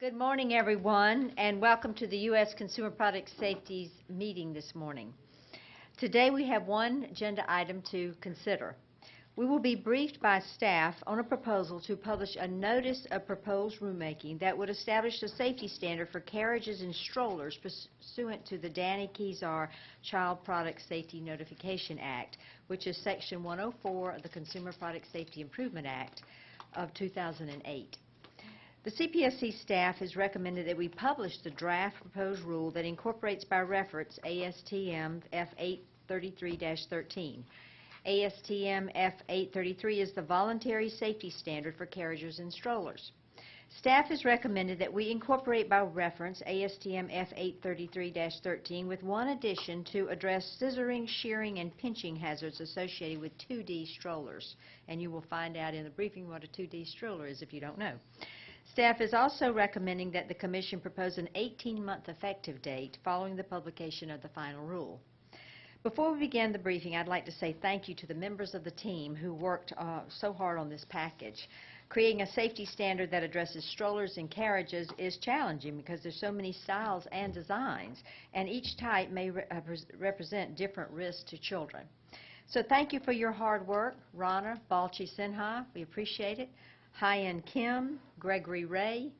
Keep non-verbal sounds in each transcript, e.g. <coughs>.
Good morning, everyone, and welcome to the U.S. Consumer Product Safety's meeting this morning. Today, we have one agenda item to consider. We will be briefed by staff on a proposal to publish a notice of proposed rulemaking that would establish a safety standard for carriages and strollers pursuant to the Danny Keysar Child Product Safety Notification Act, which is Section 104 of the Consumer Product Safety Improvement Act of 2008. The CPSC staff has recommended that we publish the draft proposed rule that incorporates by reference ASTM F833-13. ASTM F833 is the voluntary safety standard for carriages and strollers. Staff has recommended that we incorporate by reference ASTM F833-13 with one addition to address scissoring, shearing, and pinching hazards associated with 2D strollers. And you will find out in the briefing what a 2D stroller is if you don't know. Staff is also recommending that the Commission propose an 18-month effective date following the publication of the final rule. Before we begin the briefing, I'd like to say thank you to the members of the team who worked uh, so hard on this package. Creating a safety standard that addresses strollers and carriages is challenging because there's so many styles and designs, and each type may re uh, represent different risks to children. So thank you for your hard work, Rana Balci Sinha. We appreciate it. Hyan Kim, Gregory Ray,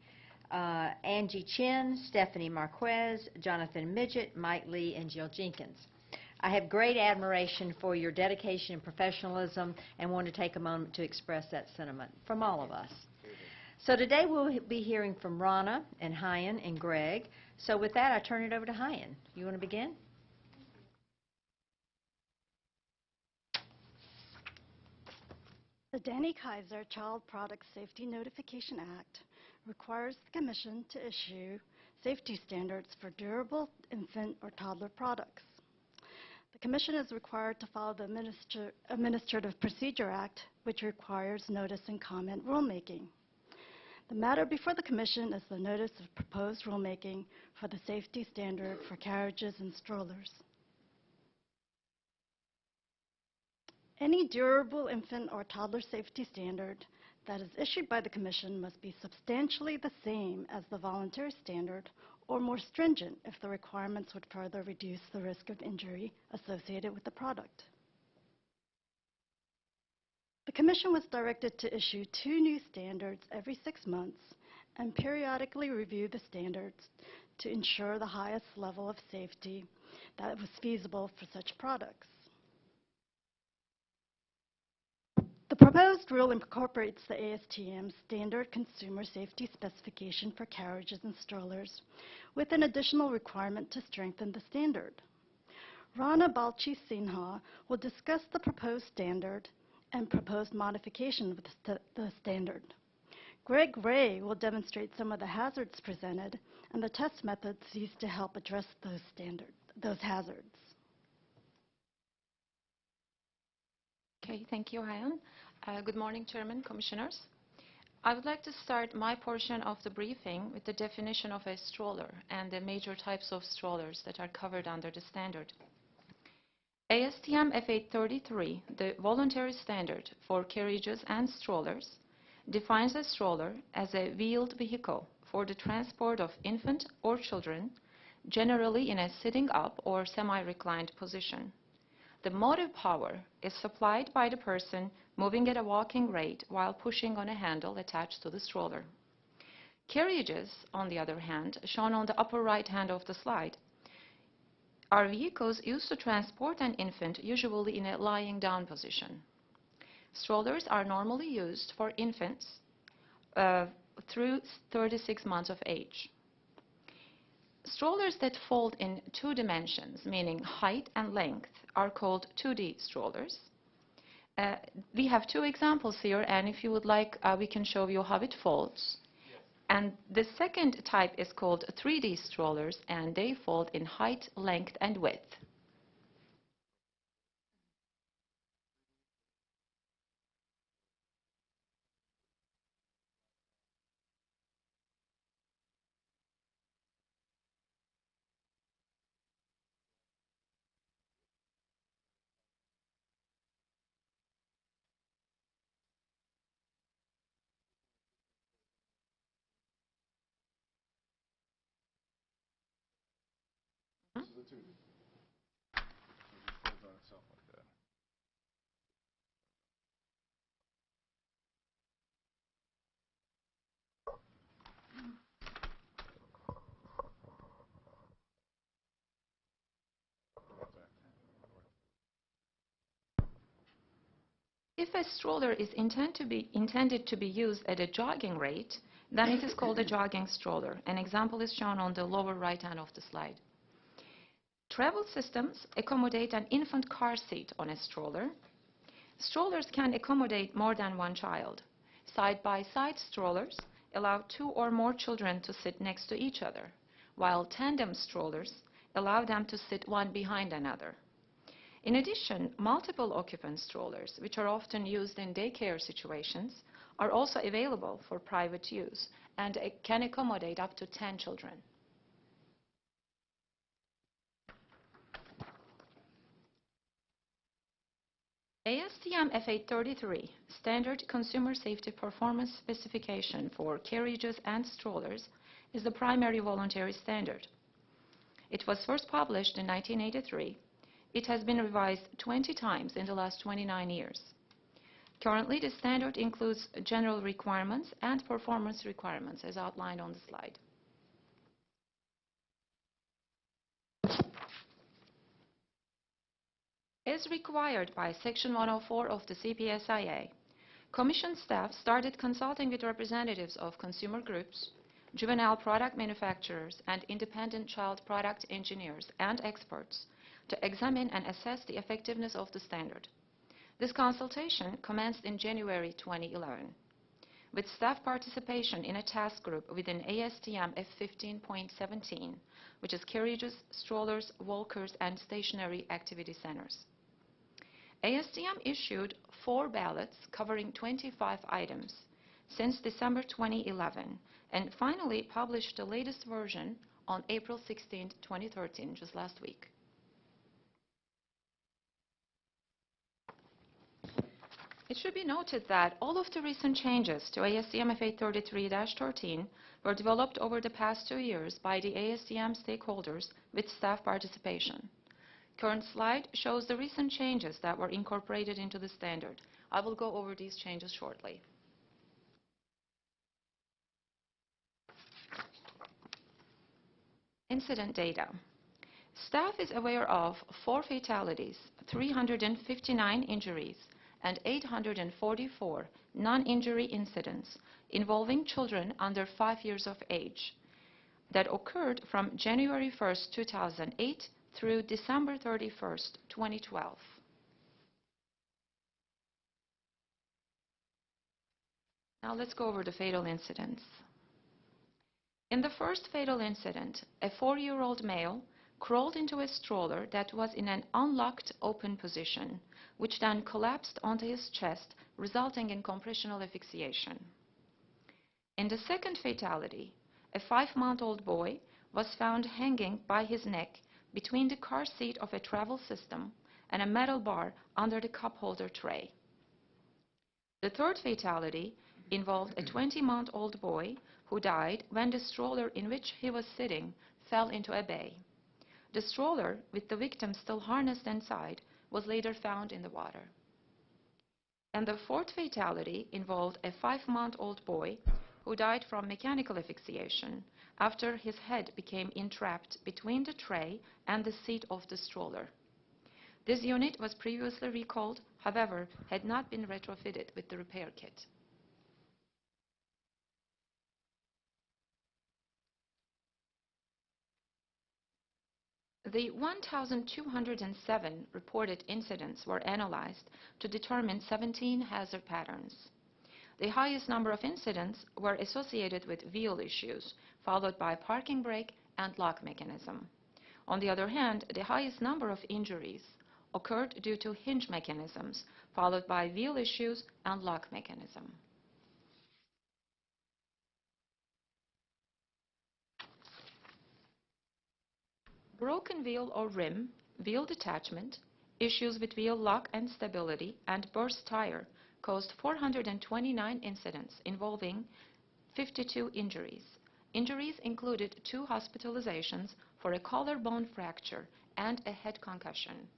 uh, Angie Chin, Stephanie Marquez, Jonathan Midgett, Mike Lee, and Jill Jenkins. I have great admiration for your dedication and professionalism and want to take a moment to express that sentiment from all of us. So today we'll be hearing from Rana and Hyan and Greg. So with that, I turn it over to Hyan. You want to begin? The Danny Keysar Child Product Safety Notification Act requires the Commission to issue safety standards for durable infant or toddler products. The Commission is required to follow the Administra Administrative Procedure Act, which requires notice and comment rulemaking. The matter before the Commission is the notice of proposed rulemaking for the safety standard for carriages and strollers. Any durable infant or toddler safety standard that is issued by the Commission must be substantially the same as the voluntary standard or more stringent if the requirements would further reduce the risk of injury associated with the product. The Commission was directed to issue two new standards every six months and periodically review the standards to ensure the highest level of safety that was feasible for such products. The proposed rule incorporates the ASTM Standard Consumer Safety Specification for carriages and strollers with an additional requirement to strengthen the standard. Rana Balci Sinha will discuss the proposed standard and proposed modification of the, st the standard. Greg Ray will demonstrate some of the hazards presented and the test methods used to help address those, standard, those hazards. Okay, thank you, Hyan. Uh, good morning, Chairman, Commissioners. I would like to start my portion of the briefing with the definition of a stroller and the major types of strollers that are covered under the standard. ASTM F833, the voluntary standard for carriages and strollers, defines a stroller as a wheeled vehicle for the transport of infant or children, generally in a sitting up or semi-reclined position. The motive power is supplied by the person moving at a walking rate while pushing on a handle attached to the stroller. Carriages, on the other hand, shown on the upper right hand of the slide, are vehicles used to transport an infant, usually in a lying down position. Strollers are normally used for infants uh, through 36 months of age. Strollers that fold in two dimensions, meaning height and length, are called 2D strollers. Uh, we have two examples here, and if you would like, uh, we can show you how it folds. Yes. And the second type is called 3D strollers, and they fold in height, length, and width. If a stroller is intend to be, intended to be used at a jogging rate, then it is called a jogging stroller. An example is shown on the lower right hand of the slide. Travel systems accommodate an infant car seat on a stroller. Strollers can accommodate more than one child. Side-by-side strollers allow two or more children to sit next to each other, while tandem strollers allow them to sit one behind another. In addition, multiple occupant strollers, which are often used in daycare situations, are also available for private use and can accommodate up to 10 children. ASTM F833, Standard Consumer Safety Performance Specification for carriages and strollers, is the primary voluntary standard. It was first published in 1983 it has been revised 20 times in the last 29 years. Currently, the standard includes general requirements and performance requirements as outlined on the slide. As required by Section 104 of the CPSIA, Commission staff started consulting with representatives of consumer groups, juvenile product manufacturers, and independent child product engineers and experts to examine and assess the effectiveness of the standard. This consultation commenced in January 2011 with staff participation in a task group within ASTM F15.17, which is carriages, strollers, walkers, and stationary activity centers. ASTM issued four ballots covering 25 items since December 2011 and finally published the latest version on April 16, 2013, just last week. It should be noted that all of the recent changes to ASTM F833-13 were developed over the past two years by the ASTM stakeholders with staff participation. The current slide shows the recent changes that were incorporated into the standard. I will go over these changes shortly. Incident data. Staff is aware of four fatalities, 359 injuries, and 844 non-injury incidents involving children under 5 years of age that occurred from January 1, 2008 through December 31, 2012. Now let's go over the fatal incidents. In the first fatal incident, a four-year-old male crawled into a stroller that was in an unlocked open position, which then collapsed onto his chest, resulting in compressional asphyxiation. In the second fatality, a five-month-old boy was found hanging by his neck between the car seat of a travel system and a metal bar under the cup holder tray. The third fatality involved a 20-month-old boy who died when the stroller in which he was sitting fell into a bay. The stroller, with the victim still harnessed inside, was later found in the water. And the fourth fatality involved a five-month-old boy who died from mechanical asphyxiation after his head became entrapped between the tray and the seat of the stroller. This unit was previously recalled, however, had not been retrofitted with the repair kit. The 1,207 reported incidents were analyzed to determine 17 hazard patterns. The highest number of incidents were associated with wheel issues, followed by parking brake and lock mechanism. On the other hand, the highest number of injuries occurred due to hinge mechanisms, followed by wheel issues and lock mechanism. Broken wheel or rim, wheel detachment, issues with wheel lock and stability, and burst tire caused 429 incidents involving 52 injuries. Injuries included two hospitalizations for a collarbone fracture and a head concussion.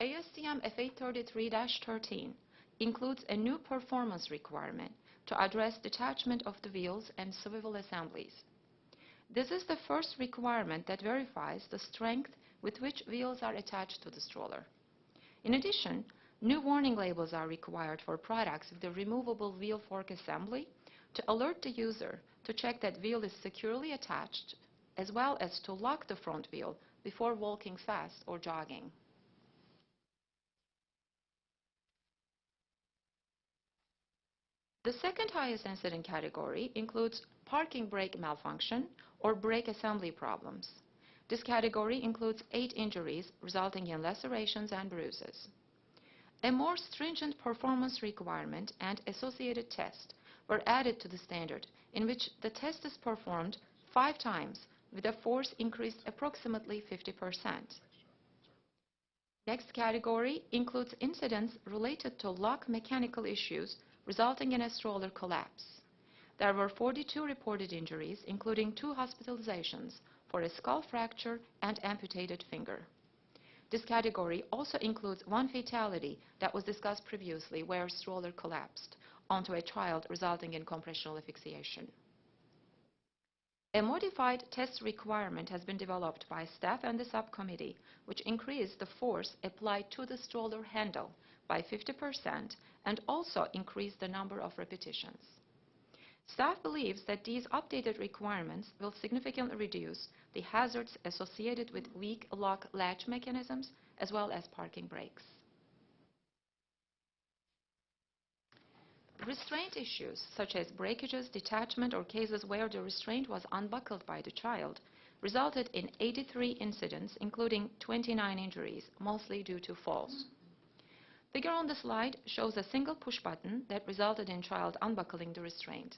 ASTM F833-13 includes a new performance requirement to address detachment of the wheels and swivel assemblies. This is the first requirement that verifies the strength with which wheels are attached to the stroller. In addition, new warning labels are required for products with the removable wheel fork assembly to alert the user to check that wheel is securely attached, as well as to lock the front wheel before walking fast or jogging. The second highest incident category includes parking brake malfunction or brake assembly problems. This category includes eight injuries resulting in lacerations and bruises. A more stringent performance requirement and associated test were added to the standard in which the test is performed five times with a force increased approximately 50%. Next category includes incidents related to lock mechanical issues resulting in a stroller collapse. There were 42 reported injuries, including two hospitalizations for a skull fracture and amputated finger. This category also includes one fatality that was discussed previously where a stroller collapsed onto a child resulting in compressional asphyxiation. A modified test requirement has been developed by staff and the subcommittee, which increased the force applied to the stroller handle by 50% and also increased the number of repetitions. Staff believes that these updated requirements will significantly reduce the hazards associated with weak lock latch mechanisms as well as parking brakes. Restraint issues such as breakages, detachment, or cases where the restraint was unbuckled by the child resulted in 83 incidents, including 29 injuries, mostly due to falls. The figure on the slide shows a single push button that resulted in child unbuckling the restraint.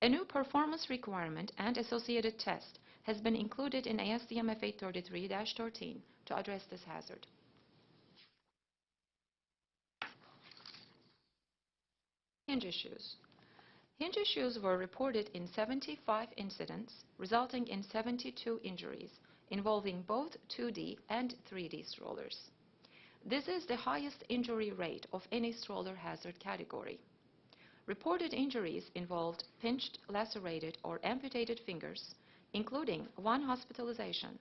A new performance requirement and associated test has been included in ASTM F833-13 to address this hazard. Hinge issues. Hinge issues were reported in 75 incidents, resulting in 72 injuries, involving both 2D and 3D strollers. This is the highest injury rate of any stroller hazard category. Reported injuries involved pinched, lacerated, or amputated fingers, including one hospitalization.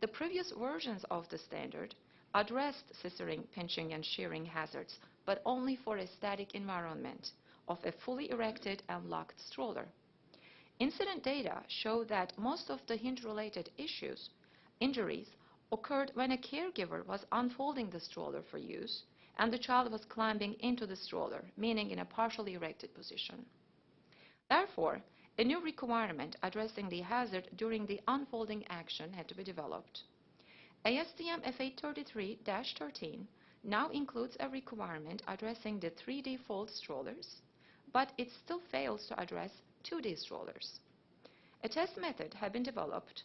The previous versions of the standard addressed scissoring, pinching, and shearing hazards, but only for a static environment of a fully erected and locked stroller. Incident data show that most of the hinge-related issues, injuries, occurred when a caregiver was unfolding the stroller for use and the child was climbing into the stroller, meaning in a partially erected position. Therefore, a new requirement addressing the hazard during the unfolding action had to be developed. ASTM F833-13 now includes a requirement addressing the 3D fold strollers, but it still fails to address 2D strollers. A test method had been developed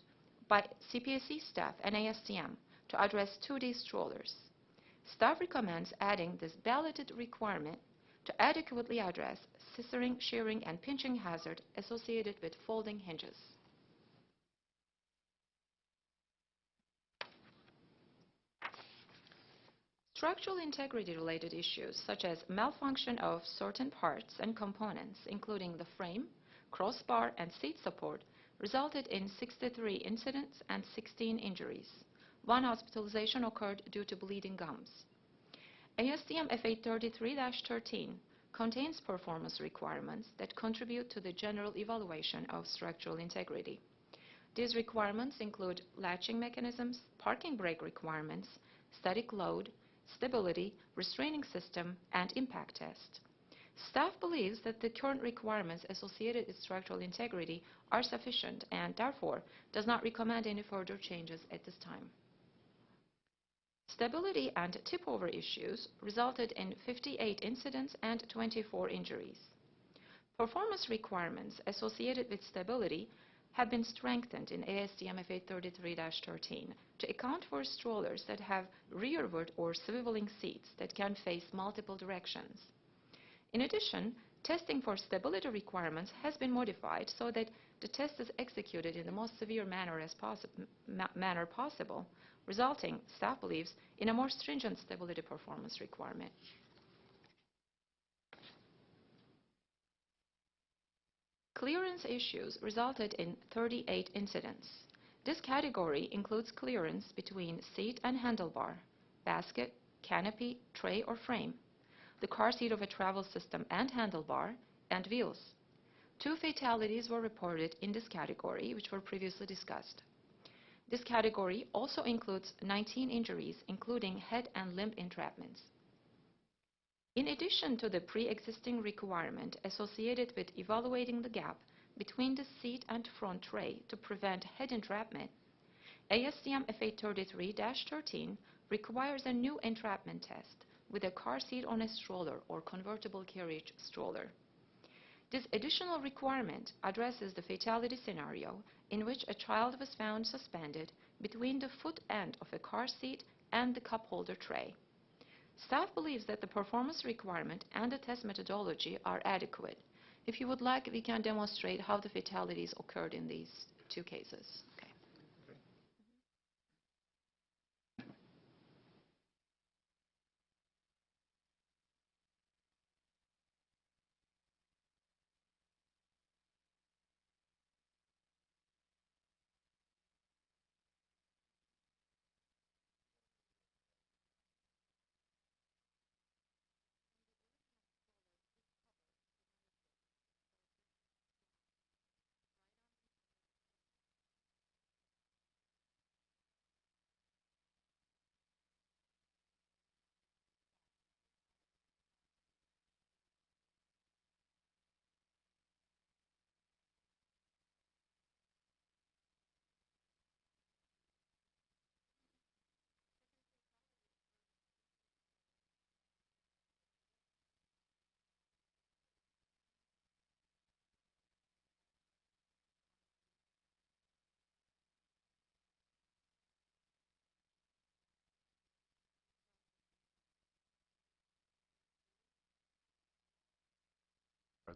by CPSC staff and ASTM to address 2D strollers. Staff recommends adding this balloted requirement to adequately address scissoring, shearing, and pinching hazard associated with folding hinges. Structural integrity related issues such as malfunction of certain parts and components, including the frame, crossbar, and seat support, resulted in 63 incidents and 16 injuries. One hospitalization occurred due to bleeding gums. ASTM F833-13 contains performance requirements that contribute to the general evaluation of structural integrity. These requirements include latching mechanisms, parking brake requirements, static load, stability, restraining system, and impact test. Staff believes that the current requirements associated with structural integrity are sufficient and therefore does not recommend any further changes at this time. Stability and tip-over issues resulted in 58 incidents and 24 injuries. Performance requirements associated with stability have been strengthened in ASTM F833-13 to account for strollers that have rearward or swiveling seats that can face multiple directions. In addition, testing for stability requirements has been modified so that the test is executed in the most severe manner as possi- ma- manner possible, resulting, staff believes, in a more stringent stability performance requirement. Clearance issues resulted in 38 incidents. This category includes clearance between seat and handlebar, basket, canopy, tray, or frame, the car seat of a travel system and handlebar, and wheels. Two fatalities were reported in this category, which were previously discussed. This category also includes 19 injuries, including head and limb entrapments. In addition to the pre-existing requirement associated with evaluating the gap between the seat and front tray to prevent head entrapment, ASTM F833-13 requires a new entrapment test with a car seat on a stroller or convertible carriage stroller. This additional requirement addresses the fatality scenario in which a child was found suspended between the foot end of a car seat and the cup holder tray. Staff believes that the performance requirement and the test methodology are adequate. If you would like, we can demonstrate how the fatalities occurred in these two cases. Okay.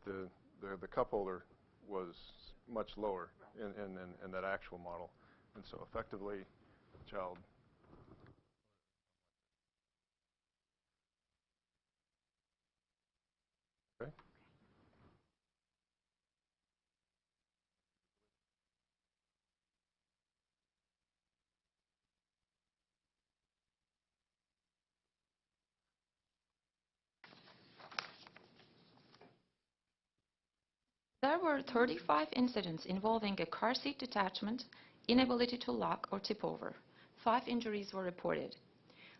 But the, the, the cup holder was much lower in, in, in, in that actual model. And so effectively, the child Okay. There were 35 incidents involving a car seat detachment, inability to lock or tip over. Five injuries were reported.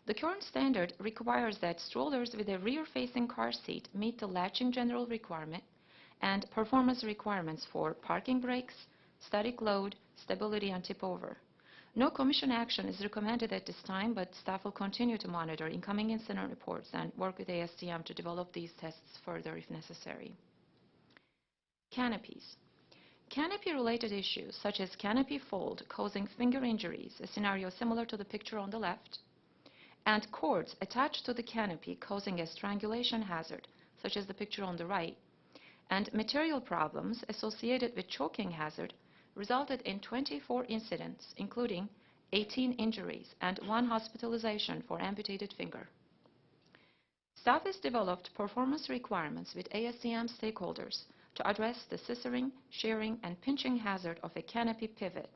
The current standard requires that strollers with a rear-facing car seat meet the latching general requirement and performance requirements for parking brakes, static load, stability, and tip over. No commission action is recommended at this time, but staff will continue to monitor incoming incident reports and work with ASTM to develop these tests further if necessary. Canopies. Canopy-related issues such as canopy fold causing finger injuries, a scenario similar to the picture on the left, and cords attached to the canopy causing a strangulation hazard, such as the picture on the right, and material problems associated with choking hazard resulted in 24 incidents, including 18 injuries and one hospitalization for amputated finger. Staff has developed performance requirements with ASTM stakeholders to address the scissoring, shearing, and pinching hazard of a canopy pivot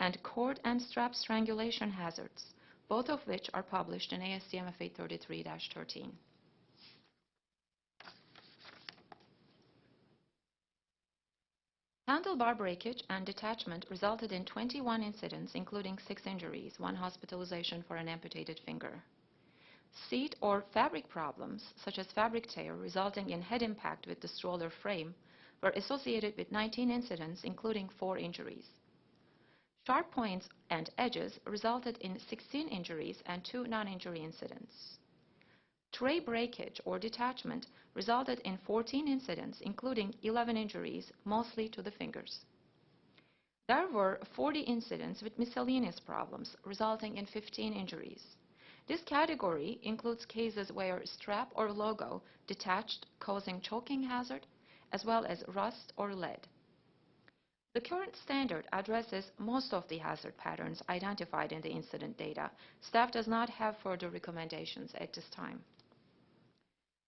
and cord and strap strangulation hazards, both of which are published in ASTM F833-13. Handlebar breakage and detachment resulted in 21 incidents, including six injuries, one hospitalization for an amputated finger. Seat or fabric problems, such as fabric tear resulting in head impact with the stroller frame, were associated with 19 incidents, including four injuries. Sharp points and edges resulted in 16 injuries and two non-injury incidents. Tray breakage or detachment resulted in 14 incidents, including 11 injuries, mostly to the fingers. There were 40 incidents with miscellaneous problems, resulting in 15 injuries. This category includes cases where strap or logo detached, causing choking hazard, as well as rust or lead. The current standard addresses most of the hazard patterns identified in the incident data. Staff does not have further recommendations at this time.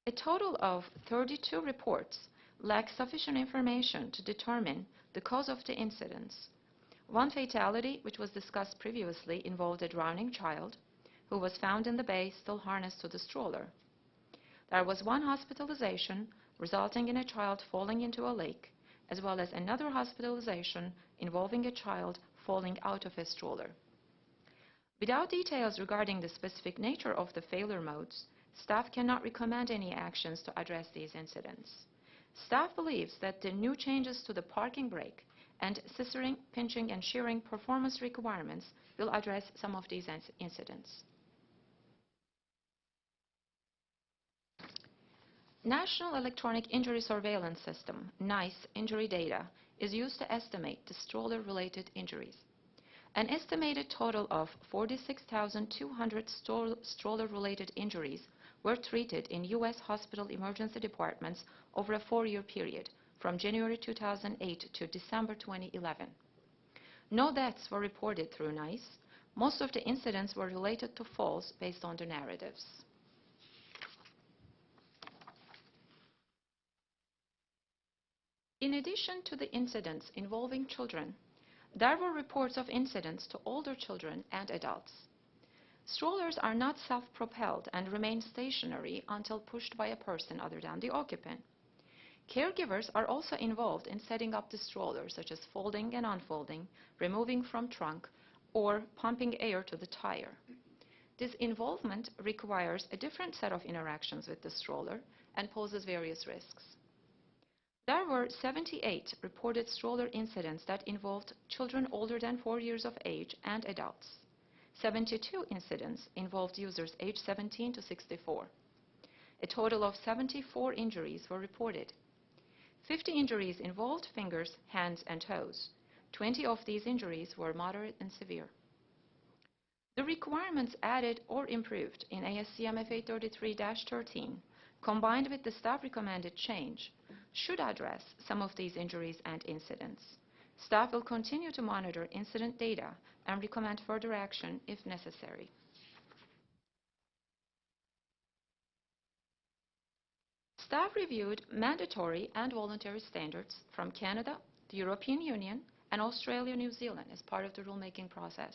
A total of 32 reports lack sufficient information to determine the cause of the incidents. One fatality, which was discussed previously, involved a drowning child who was found in the bay still harnessed to the stroller. There was one hospitalization resulting in a child falling into a lake, as well as another hospitalization involving a child falling out of a stroller. Without details regarding the specific nature of the failure modes, staff cannot recommend any actions to address these incidents. Staff believes that the new changes to the parking brake and scissoring, pinching, and shearing performance requirements will address some of these incidents. National Electronic Injury Surveillance System, NEISS injury data, is used to estimate the stroller-related injuries. An estimated total of 46,200 stroller-related injuries were treated in U.S. hospital emergency departments over a four-year period, from January 2008 to December 2011. No deaths were reported through NEISS. Most of the incidents were related to falls based on the narratives. In addition to the incidents involving children, there were reports of incidents to older children and adults. Strollers are not self-propelled and remain stationary until pushed by a person other than the occupant. Caregivers are also involved in setting up the stroller, such as folding and unfolding, removing from trunk, or pumping air to the tire. This involvement requires a different set of interactions with the stroller and poses various risks. There were 78 reported stroller incidents that involved children older than 4 years of age and adults. 72 incidents involved users aged 17 to 64. A total of 74 injuries were reported. 50 injuries involved fingers, hands, and toes. 20 of these injuries were moderate and severe. The requirements added or improved in ASTM F833-13, combined with the staff recommended change, should address some of these injuries and incidents. Staff will continue to monitor incident data and recommend further action if necessary. Staff reviewed mandatory and voluntary standards from Canada, the European Union, and Australia, New Zealand as part of the rulemaking process.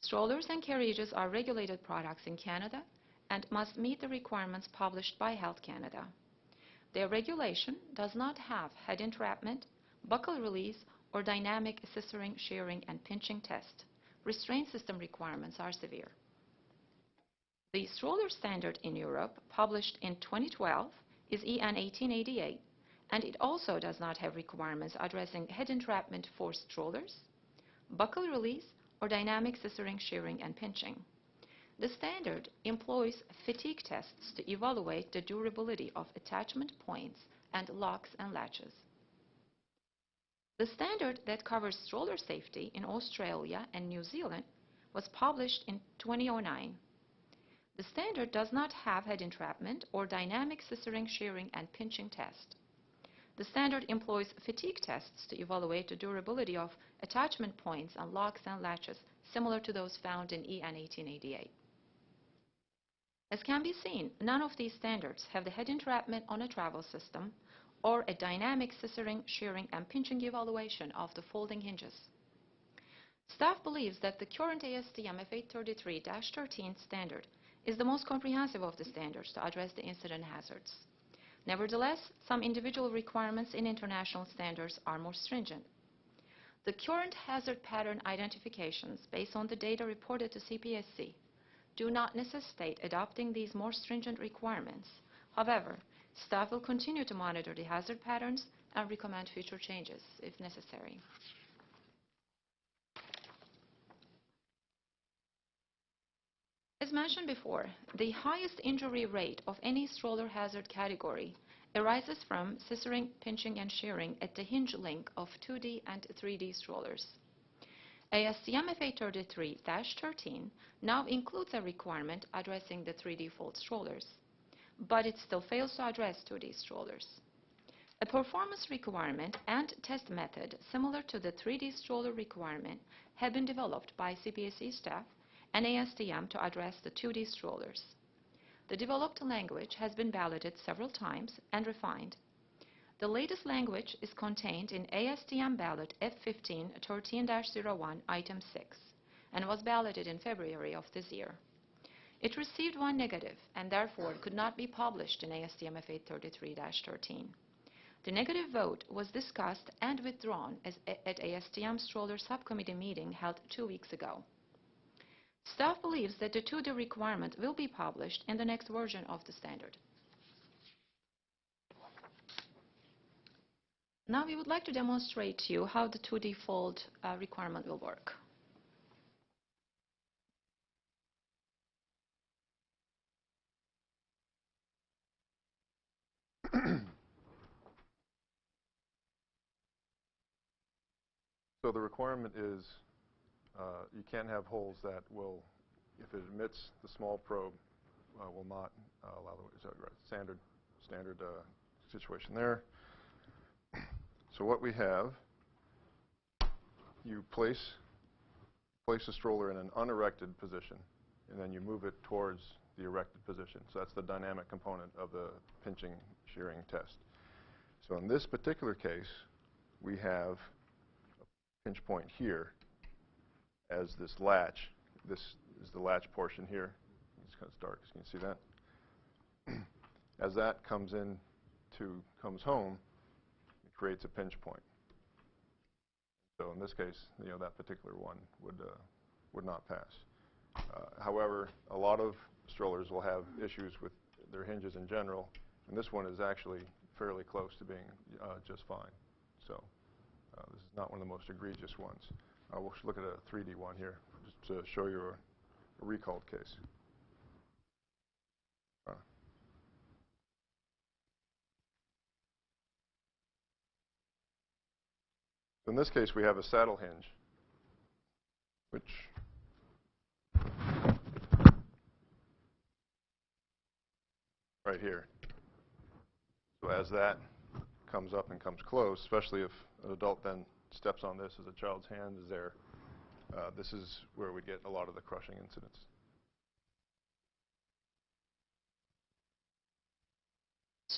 Strollers and carriages are regulated products in Canada and must meet the requirements published by Health Canada. Their regulation does not have head entrapment, buckle release, or dynamic scissoring, shearing, and pinching test. Restraint system requirements are severe. The stroller standard in Europe, published in 2012, is EN 1888, and it also does not have requirements addressing head entrapment for strollers, buckle release, or dynamic scissoring, shearing, and pinching. The standard employs fatigue tests to evaluate the durability of attachment points and locks and latches. The standard that covers stroller safety in Australia and New Zealand was published in 2009. The standard does not have head entrapment or dynamic scissoring, shearing, and pinching test. The standard employs fatigue tests to evaluate the durability of attachment points and locks and latches, similar to those found in EN 1888. As can be seen, none of these standards have the head entrapment on a travel system or a dynamic scissoring, shearing, and pinching evaluation of the folding hinges. Staff believes that the current ASTM F833-13 standard is the most comprehensive of the standards to address the incident hazards. Nevertheless, some individual requirements in international standards are more stringent. The current hazard pattern identifications based on the data reported to CPSC do not necessitate adopting these more stringent requirements. However, staff will continue to monitor the hazard patterns and recommend future changes if necessary. As mentioned before, the highest injury rate of any stroller hazard category arises from scissoring, pinching, and shearing at the hinge link of 2D and 3D strollers. ASTM F833-13 now includes a requirement addressing the 3D fold strollers, but it still fails to address 2D strollers. A performance requirement and test method similar to the 3D stroller requirement have been developed by CPSC staff and ASTM to address the 2D strollers. The developed language has been validated several times and refined. The latest language is contained in ASTM ballot F15 13-01 item 6 and was balloted in February of this year. It received one negative and therefore could not be published in ASTM F833-13. The negative vote was discussed and withdrawn at ASTM stroller subcommittee meeting held two weeks ago. Staff believes that the 2D requirement will be published in the next version of the standard. Now we would like to demonstrate to you how the 2D fold uh, requirement will work. So the requirement is, uh, you can't have holes that will, if it emits the small probe, uh, will not uh, allow the? Standard, standard uh, situation there. So what we have, you place, place the stroller in an unerected position, and then you move it towards the erected position. So that's the dynamic component of the pinching shearing test. So in this particular case, we have a pinch point here as this latch. This is the latch portion here. It's kind of dark, so you can see that. <clears throat> as that comes in to, comes home, creates a pinch point. So in this case, you know, that particular one would, uh, would not pass. Uh, however, a lot of strollers will have issues with their hinges in general, and this one is actually fairly close to being uh, just fine. So. Uh, this is not one of the most egregious ones. We'll look at a 3D one here, just to show you a, a recalled case. In this case, we have a saddle hinge, which right here. So as that comes up and comes close, especially if an adult then steps on this as a child's hand is there, uh, this is where we get a lot of the crushing incidents.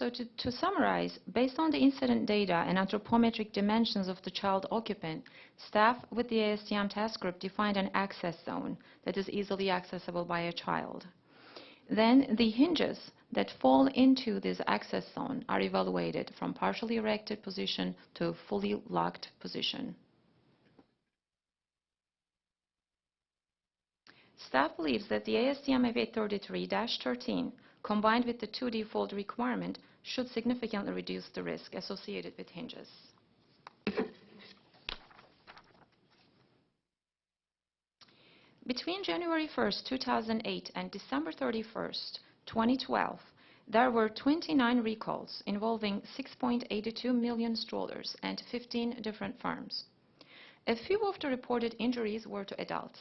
So to, to, summarize, based on the incident data and anthropometric dimensions of the child occupant, staff with the ASTM task group defined an access zone that is easily accessible by a child. Then the hinges that fall into this access zone are evaluated from partially erected position to fully locked position. Staff believes that the ASTM F833-13 combined with the 2D fold requirement should significantly reduce the risk associated with hinges. Between January 1, 2008 and December 31, 2012, there were 29 recalls involving 6.82 million strollers and 15 different firms. A few of the reported injuries were to adults.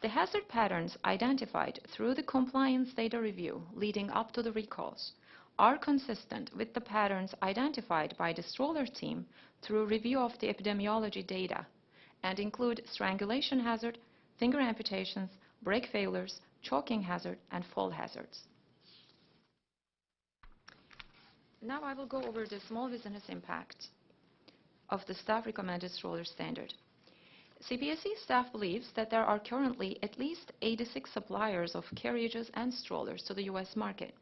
The hazard patterns identified through the compliance data review leading up to the recalls are consistent with the patterns identified by the stroller team through review of the epidemiology data and include strangulation hazard, finger amputations, brake failures, choking hazard, and fall hazards. Now I will go over the small business impact of the staff recommended stroller standard. CPSC staff believes that there are currently at least 86 suppliers of carriages and strollers to the U.S. market.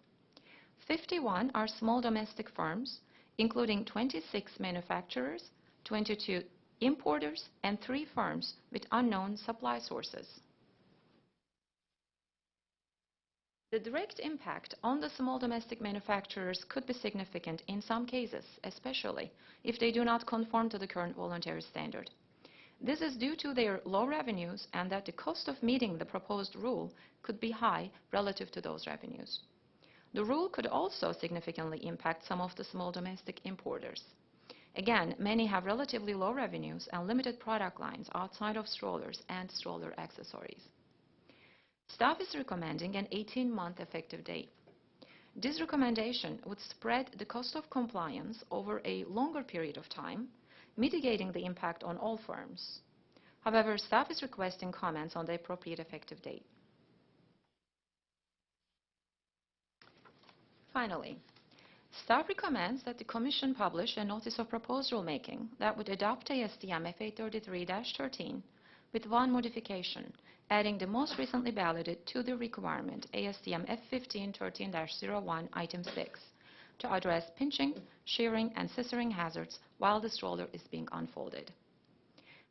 51 are small domestic firms, including 26 manufacturers, 22 importers, and three firms with unknown supply sources. The direct impact on the small domestic manufacturers could be significant in some cases, especially if they do not conform to the current voluntary standard. This is due to their low revenues and that the cost of meeting the proposed rule could be high relative to those revenues. The rule could also significantly impact some of the small domestic importers. Again, many have relatively low revenues and limited product lines outside of strollers and stroller accessories. Staff is recommending an 18-month effective date. This recommendation would spread the cost of compliance over a longer period of time, mitigating the impact on all firms. However, staff is requesting comments on the appropriate effective date. Finally, staff recommends that the Commission publish a notice of proposed rulemaking that would adopt ASTM F833-13 with one modification, adding the most recently balloted to the requirement ASTM F1513-01, Item 6, to address pinching, shearing, and scissoring hazards while the stroller is being unfolded.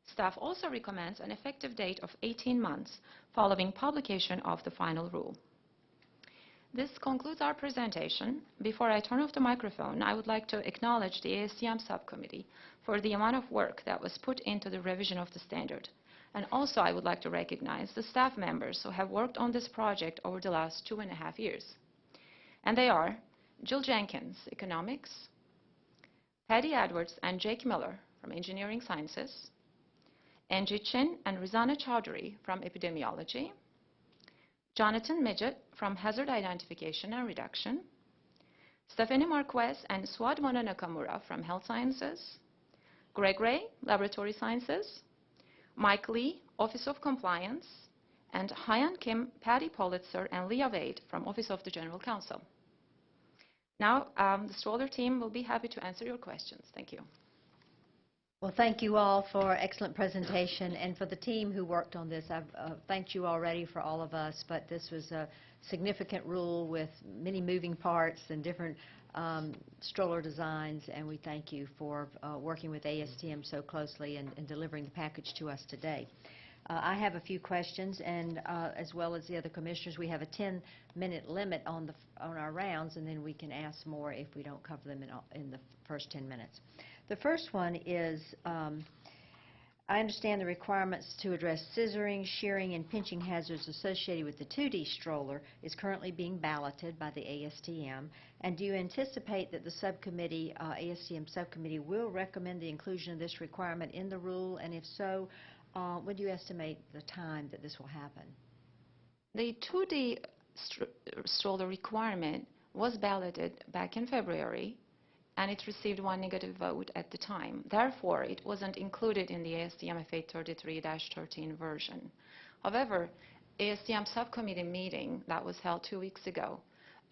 Staff also recommends an effective date of 18 months following publication of the final rule. This concludes our presentation. Before I turn off the microphone, I would like to acknowledge the ASTM subcommittee for the amount of work that was put into the revision of the standard. And also, I would like to recognize the staff members who have worked on this project over the last two and a half years. And they are Jill Jenkins, Economics, Patty Edwards and Jake Miller from Engineering Sciences, Angie Chin and Rizana Chowdhury from Epidemiology, Jonathan Midgett from Hazard Identification and Reduction, Stephanie Marquez and Suad Wanna-Nakamura from Health Sciences, Greg Ray, Laboratory Sciences, Mike Lee, Office of Compliance, and Hyan Kim, Patty Pollitzer, and Leah Wade from Office of the General Counsel. Now, um, the stroller team will be happy to answer your questions. Thank you. Well, thank you all for excellent presentation, and for the team who worked on this. I've uh, thanked you already for all of us, but this was a significant rule with many moving parts and different um, stroller designs, and we thank you for uh, working with ASTM so closely and, and delivering the package to us today. Uh, I have a few questions, and uh, as well as the other commissioners, we have a 10-minute limit on the on our rounds, and then we can ask more if we don't cover them in, all, in the first 10 minutes. The first one is, um, I understand the requirements to address scissoring, shearing, and pinching hazards associated with the 2D stroller is currently being balloted by the ASTM. And do you anticipate that the subcommittee, uh, ASTM subcommittee, will recommend the inclusion of this requirement in the rule? And if so, uh, when do you estimate the time that this will happen? The 2D str stroller requirement was balloted back in February and it received one negative vote at the time. Therefore, it wasn't included in the ASTM F833-13 version. However, ASTM subcommittee meeting that was held two weeks ago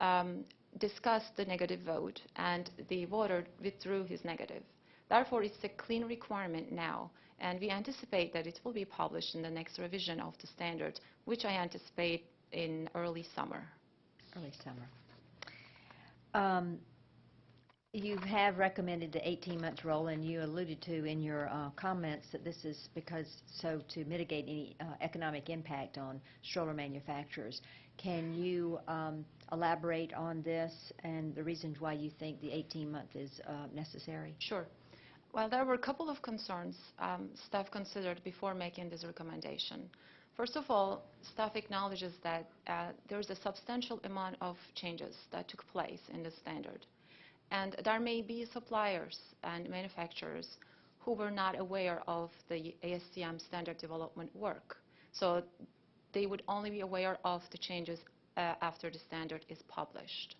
um, discussed the negative vote, and the voter withdrew his negative. Therefore, it's a clean requirement now, and we anticipate that it will be published in the next revision of the standard, which I anticipate in early summer. Early summer. Um, you have recommended the 18-month roll, and you alluded to in your uh, comments that this is because so to mitigate any uh, economic impact on stroller manufacturers. Can you um, elaborate on this and the reasons why you think the 18-month is uh, necessary? Sure. Well, there were a couple of concerns um, staff considered before making this recommendation. First of all, staff acknowledges that uh, there is a substantial amount of changes that took place in the standard. And there may be suppliers and manufacturers who were not aware of the ASTM standard development work. So they would only be aware of the changes uh, after the standard is published.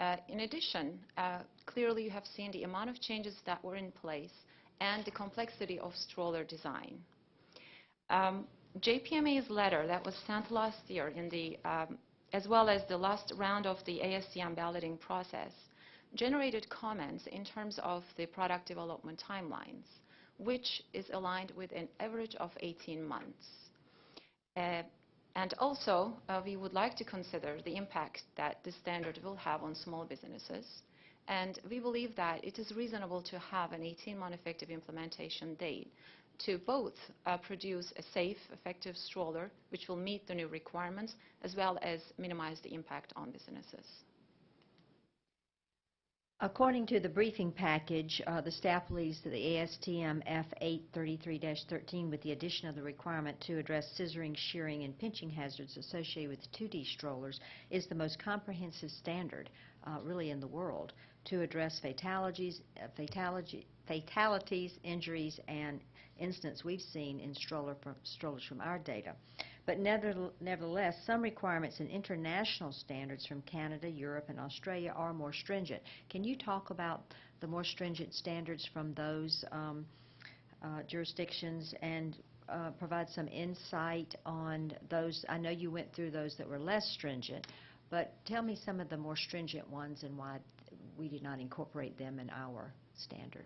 Uh, in addition, uh, clearly you have seen the amount of changes that were in place and the complexity of stroller design. Um, JPMA's letter that was sent last year in the, um, as well as the last round of the ASTM balloting process generated comments in terms of the product development timelines, which is aligned with an average of 18 months. Uh, and also, uh, we would like to consider the impact that this standard will have on small businesses. And we believe that it is reasonable to have an 18-month effective implementation date to both uh, produce a safe, effective stroller, which will meet the new requirements, as well as minimize the impact on businesses. According to the briefing package, uh, the staff that the ASTM F833-13 with the addition of the requirement to address scissoring, shearing, and pinching hazards associated with 2D strollers is the most comprehensive standard uh, really in the world to address fatalities, uh, fatality, fatalities, injuries, and incidents we've seen in stroller from, strollers from our data. But nevertheless, some requirements and international standards from Canada, Europe, and Australia are more stringent. Can you talk about the more stringent standards from those um, uh, jurisdictions and uh, provide some insight on those? I know you went through those that were less stringent, but tell me some of the more stringent ones and why we did not incorporate them in our standard.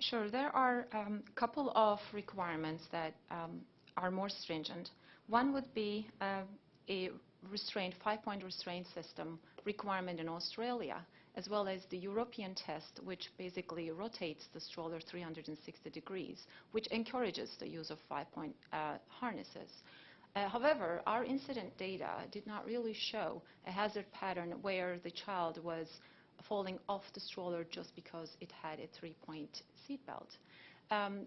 Sure. There are a couple of requirements that um, are more stringent. One would be uh, a restraint, five-point restraint system requirement in Australia, as well as the European test, which basically rotates the stroller 360 degrees, which encourages the use of five-point uh, harnesses. Uh, however, our incident data did not really show a hazard pattern where the child was falling off the stroller just because it had a three-point seatbelt. Um,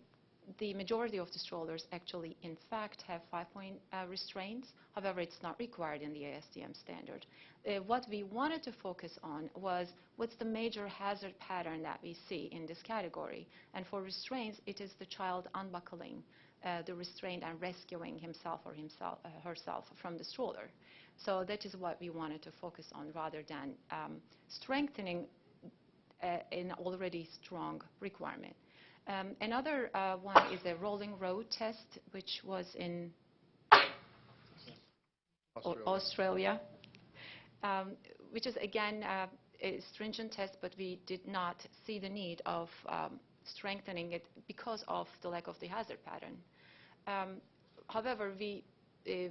the majority of the strollers actually, in fact, have five-point uh, restraints. However, it's not required in the ASTM standard. Uh, what we wanted to focus on was what's the major hazard pattern that we see in this category. And for restraints, it is the child unbuckling uh, the restraint and rescuing himself or himself, uh, herself from the stroller. So that is what we wanted to focus on rather than um, strengthening uh, an already strong requirement. Um, another uh, one is a rolling road test, which was in Au- Australia, um, which is again uh, a stringent test, but we did not see the need of um, strengthening it because of the lack of the hazard pattern. Um, however, we uh,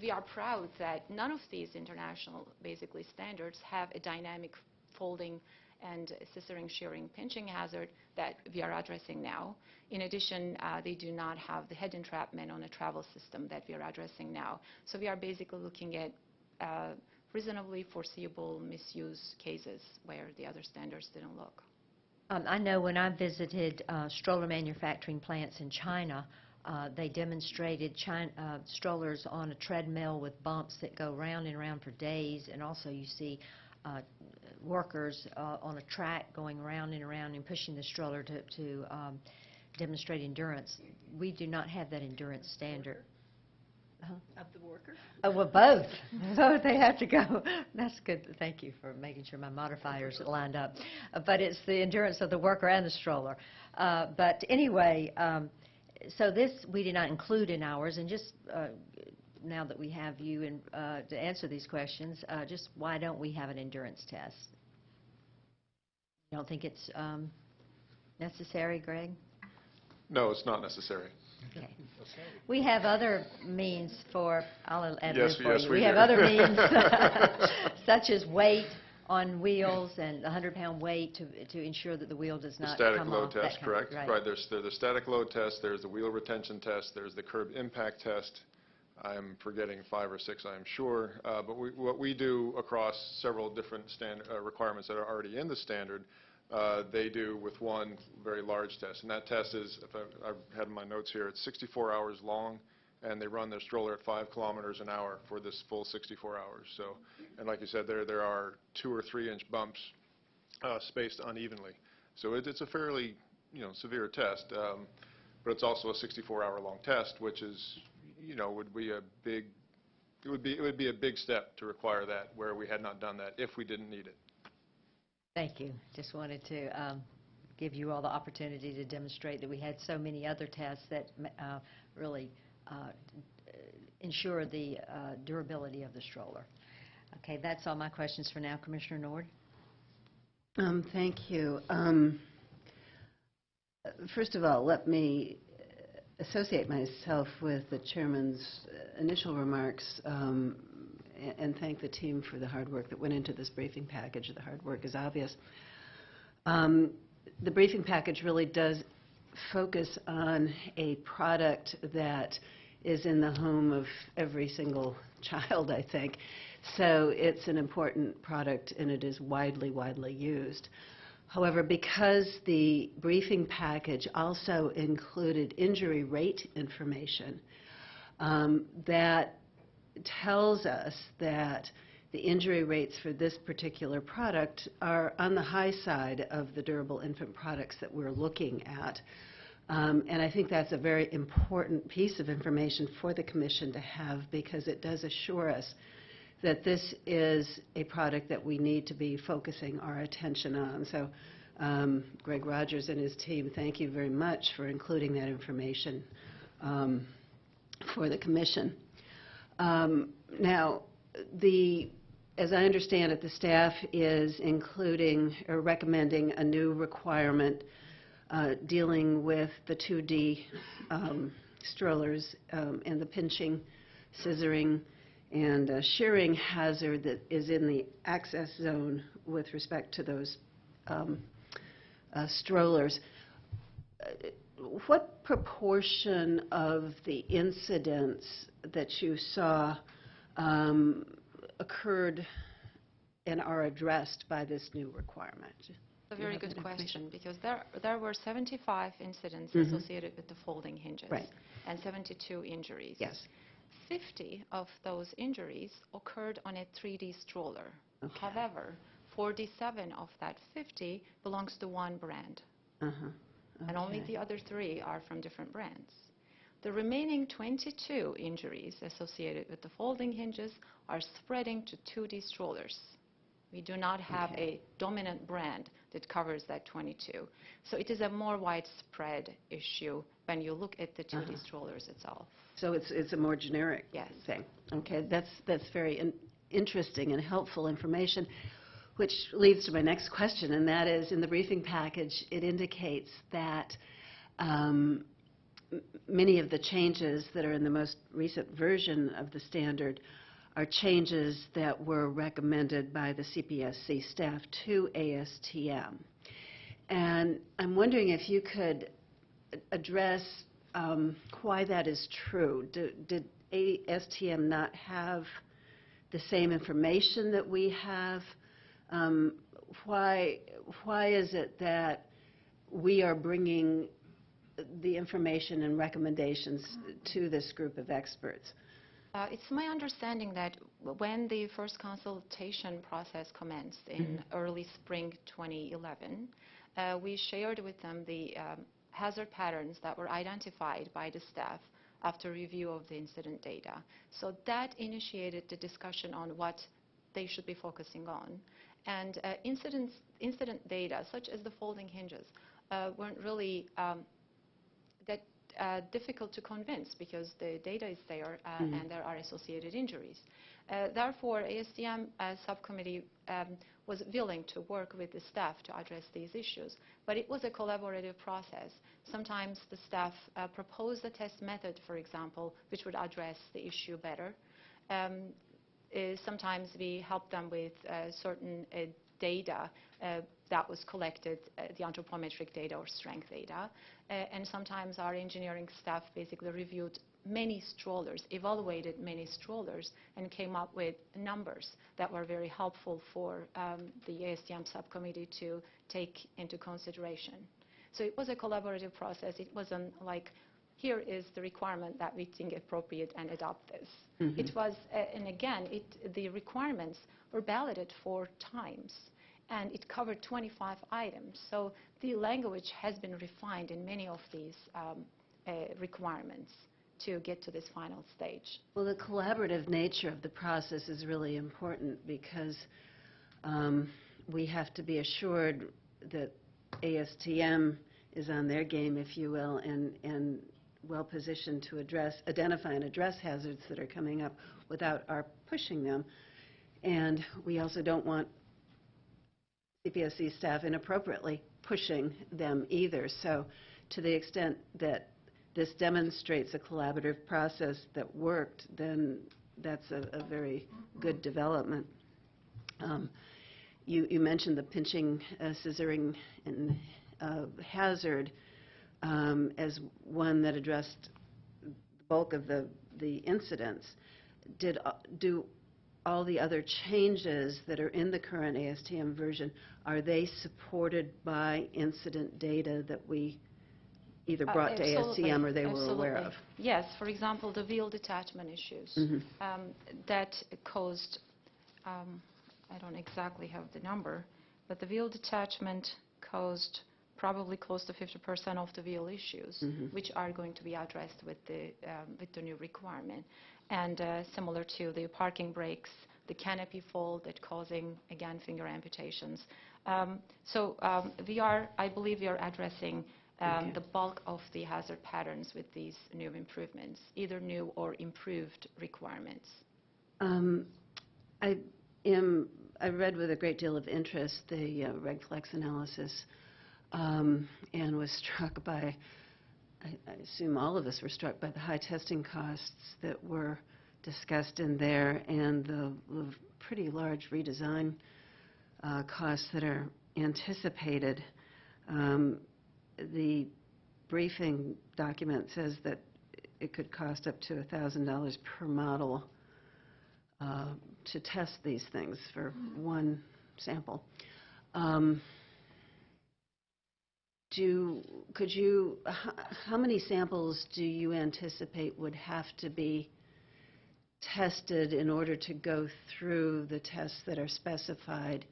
we are proud that none of these international basically standards have a dynamic folding and scissoring, shearing, pinching hazard that we are addressing now. In addition, uh, they do not have the head entrapment on a travel system that we are addressing now. So we are basically looking at uh, reasonably foreseeable misuse cases where the other standards didn't look. Um, I know when I visited uh, stroller manufacturing plants in China, uh, they demonstrated China, uh, strollers on a treadmill with bumps that go round and round for days, and also you see uh, workers uh, on a track going around and around and pushing the stroller to, to um, demonstrate endurance. We do not have that endurance standard. Of the worker? Oh, well, both. <laughs> Both, they have to go. That's good. Thank you for making sure my modifiers lined up. Uh, But it's the endurance of the worker and the stroller. Uh, But anyway, um, so this, we did not include in ours, and just uh, now that we have you in, uh, to answer these questions, uh, just why don't we have an endurance test? You don't think it's um, necessary, Greg? No, it's not necessary. Okay. We have other means for, I'll add Yes, this for yes, you. we have do. other means, <laughs> <laughs> such as weight on wheels and the 100-pound weight to to ensure that the wheel does The not static come load off. that test, kind of- correct? Right. Right, there's, there's the static load test, there's the wheel retention test, there's the curb impact test. I'm forgetting five or six, I'm sure. Uh, But we, what we do across several different uh, requirements that are already in the standard, uh, they do with one very large test. And that test is, if I, I had my notes here, it's 64 hours long, and they run their stroller at five kilometers an hour for this full 64 hours. So, and like you said, there, there are two or three inch bumps uh, spaced unevenly. So it, it's a fairly, you know, severe test, um, but it's also a 64-hour-long test, which is, you know, would be a big, it would be, it would be a big step to require that where we had not done that if we didn't need it. Thank you. Just wanted to um, give you all the opportunity to demonstrate that we had so many other tests that uh, really uh, ensure the uh, durability of the stroller. Okay, that's all my questions for now. Commissioner Nord? Um, Thank you. Um, First of all, let me associate myself with the chairman's initial remarks um, and thank the team for the hard work that went into this briefing package. The hard work is obvious. Um, The briefing package really does focus on a product that is in the home of every single <laughs> child, I think. So it's an important product, and it is widely, widely used. However, because the briefing package also included injury rate information, um, that tells us that the injury rates for this particular product are on the high side of the durable infant products that we're looking at. Um, And I think that's a very important piece of information for the commission to have because it does assure us that this is a product that we need to be focusing our attention on. So um, Greg Rodgers and his team, thank you very much for including that information um, for the commission. Um, Now, the, as I understand it, the staff is including or recommending a new requirement uh, dealing with the 2D um, strollers um, and the pinching, scissoring, and uh, shearing hazard that is in the access zone with respect to those um, uh, strollers. What proportion of the incidents that you saw um, occurred and are addressed by this new requirement? A very good question, because there, there were 75 incidents Mhm. associated with the folding hinges. Right. And 72 injuries. Yes. 50 of those injuries occurred on a 3D stroller. Okay. However, 47 of that 50 belongs to one brand, Uh-huh. and only the other three are from different brands. The remaining 22 injuries associated with the folding hinges are spreading to 2D strollers. We do not have Okay. a dominant brand that covers that 22. So it is a more widespread issue when you look at the 2D Uh-huh. strollers itself. So it's, it's a more generic Yes. thing? Okay, that's, that's very in- interesting and helpful information, which leads to my next question, and that is, in the briefing package, it indicates that um, many of the changes that are in the most recent version of the standard are changes that were recommended by the CPSC staff to ASTM. And I'm wondering if you could address um, why that is true. Do- Did ASTM not have the same information that we have? Um, Why, why is it that we are bringing the information and recommendations to this group of experts? Uh, It's my understanding that when the first consultation process commenced in early spring 2011, uh, we shared with them the um, hazard patterns that were identified by the staff after review of the incident data. So that initiated the discussion on what they should be focusing on. And uh, incidents, incident data, such as the folding hinges, uh, weren't really um, uh, difficult to convince because the data is there uh, Mhm. and there are associated injuries. Uh, Therefore, ASTM uh, subcommittee um, was willing to work with the staff to address these issues, but it was a collaborative process. Sometimes the staff uh, proposed a test method, for example, which would address the issue better. Um, uh, Sometimes we helped them with uh, certain uh, data uh, that was collected, uh, the anthropometric data or strength data. Uh, And sometimes our engineering staff basically reviewed many strollers, evaluated many strollers, and came up with numbers that were very helpful for um, the ASTM subcommittee to take into consideration. So it was a collaborative process. It wasn't like, here is the requirement that we think appropriate and adopt this. Mhm. It was, uh, and again, it, the requirements were balloted four times, and it covered 25 items. So the language has been refined in many of these um, uh, requirements to get to this final stage. Well, the collaborative nature of the process is really important because um, we have to be assured that ASTM is on their game, if you will, and, and well-positioned to address, identify and address hazards that are coming up without our pushing them. And we also don't want CPSC staff inappropriately pushing them either. So to the extent that this demonstrates a collaborative process that worked, then that's a, a very good development. Um, You, you mentioned the pinching, uh, scissoring, and uh, hazard um, as one that addressed the bulk of the, the incidents. Did, uh, do all the other changes that are in the current ASTM version, are they supported by incident data that we either Uh, brought to ASTM or they were aware of? Yes, for example, the wheel detachment issues Mhm. um, that caused, um, I don't exactly have the number, but the wheel detachment caused probably close to 50% of the wheel issues, which are going to be addressed with the, um, with the new requirement. And uh, similar to the parking brakes, the canopy fold that causing, again, finger amputations. Um, So um, we are, I believe we are addressing um, Okay. the bulk of the hazard patterns with these new improvements, either new or improved requirements. Um, I am, I read with a great deal of interest the uh, Reg Flex analysis um, and was struck by, I I assume all of us were struck by the high testing costs that were discussed in there and the the pretty large redesign uh, costs that are anticipated. Um, The briefing document says that it could cost up to $1,000 per model uh, to test these things for one sample. Um, Do, could you, how many samples do you anticipate would have to be tested in order to go through the tests that are specified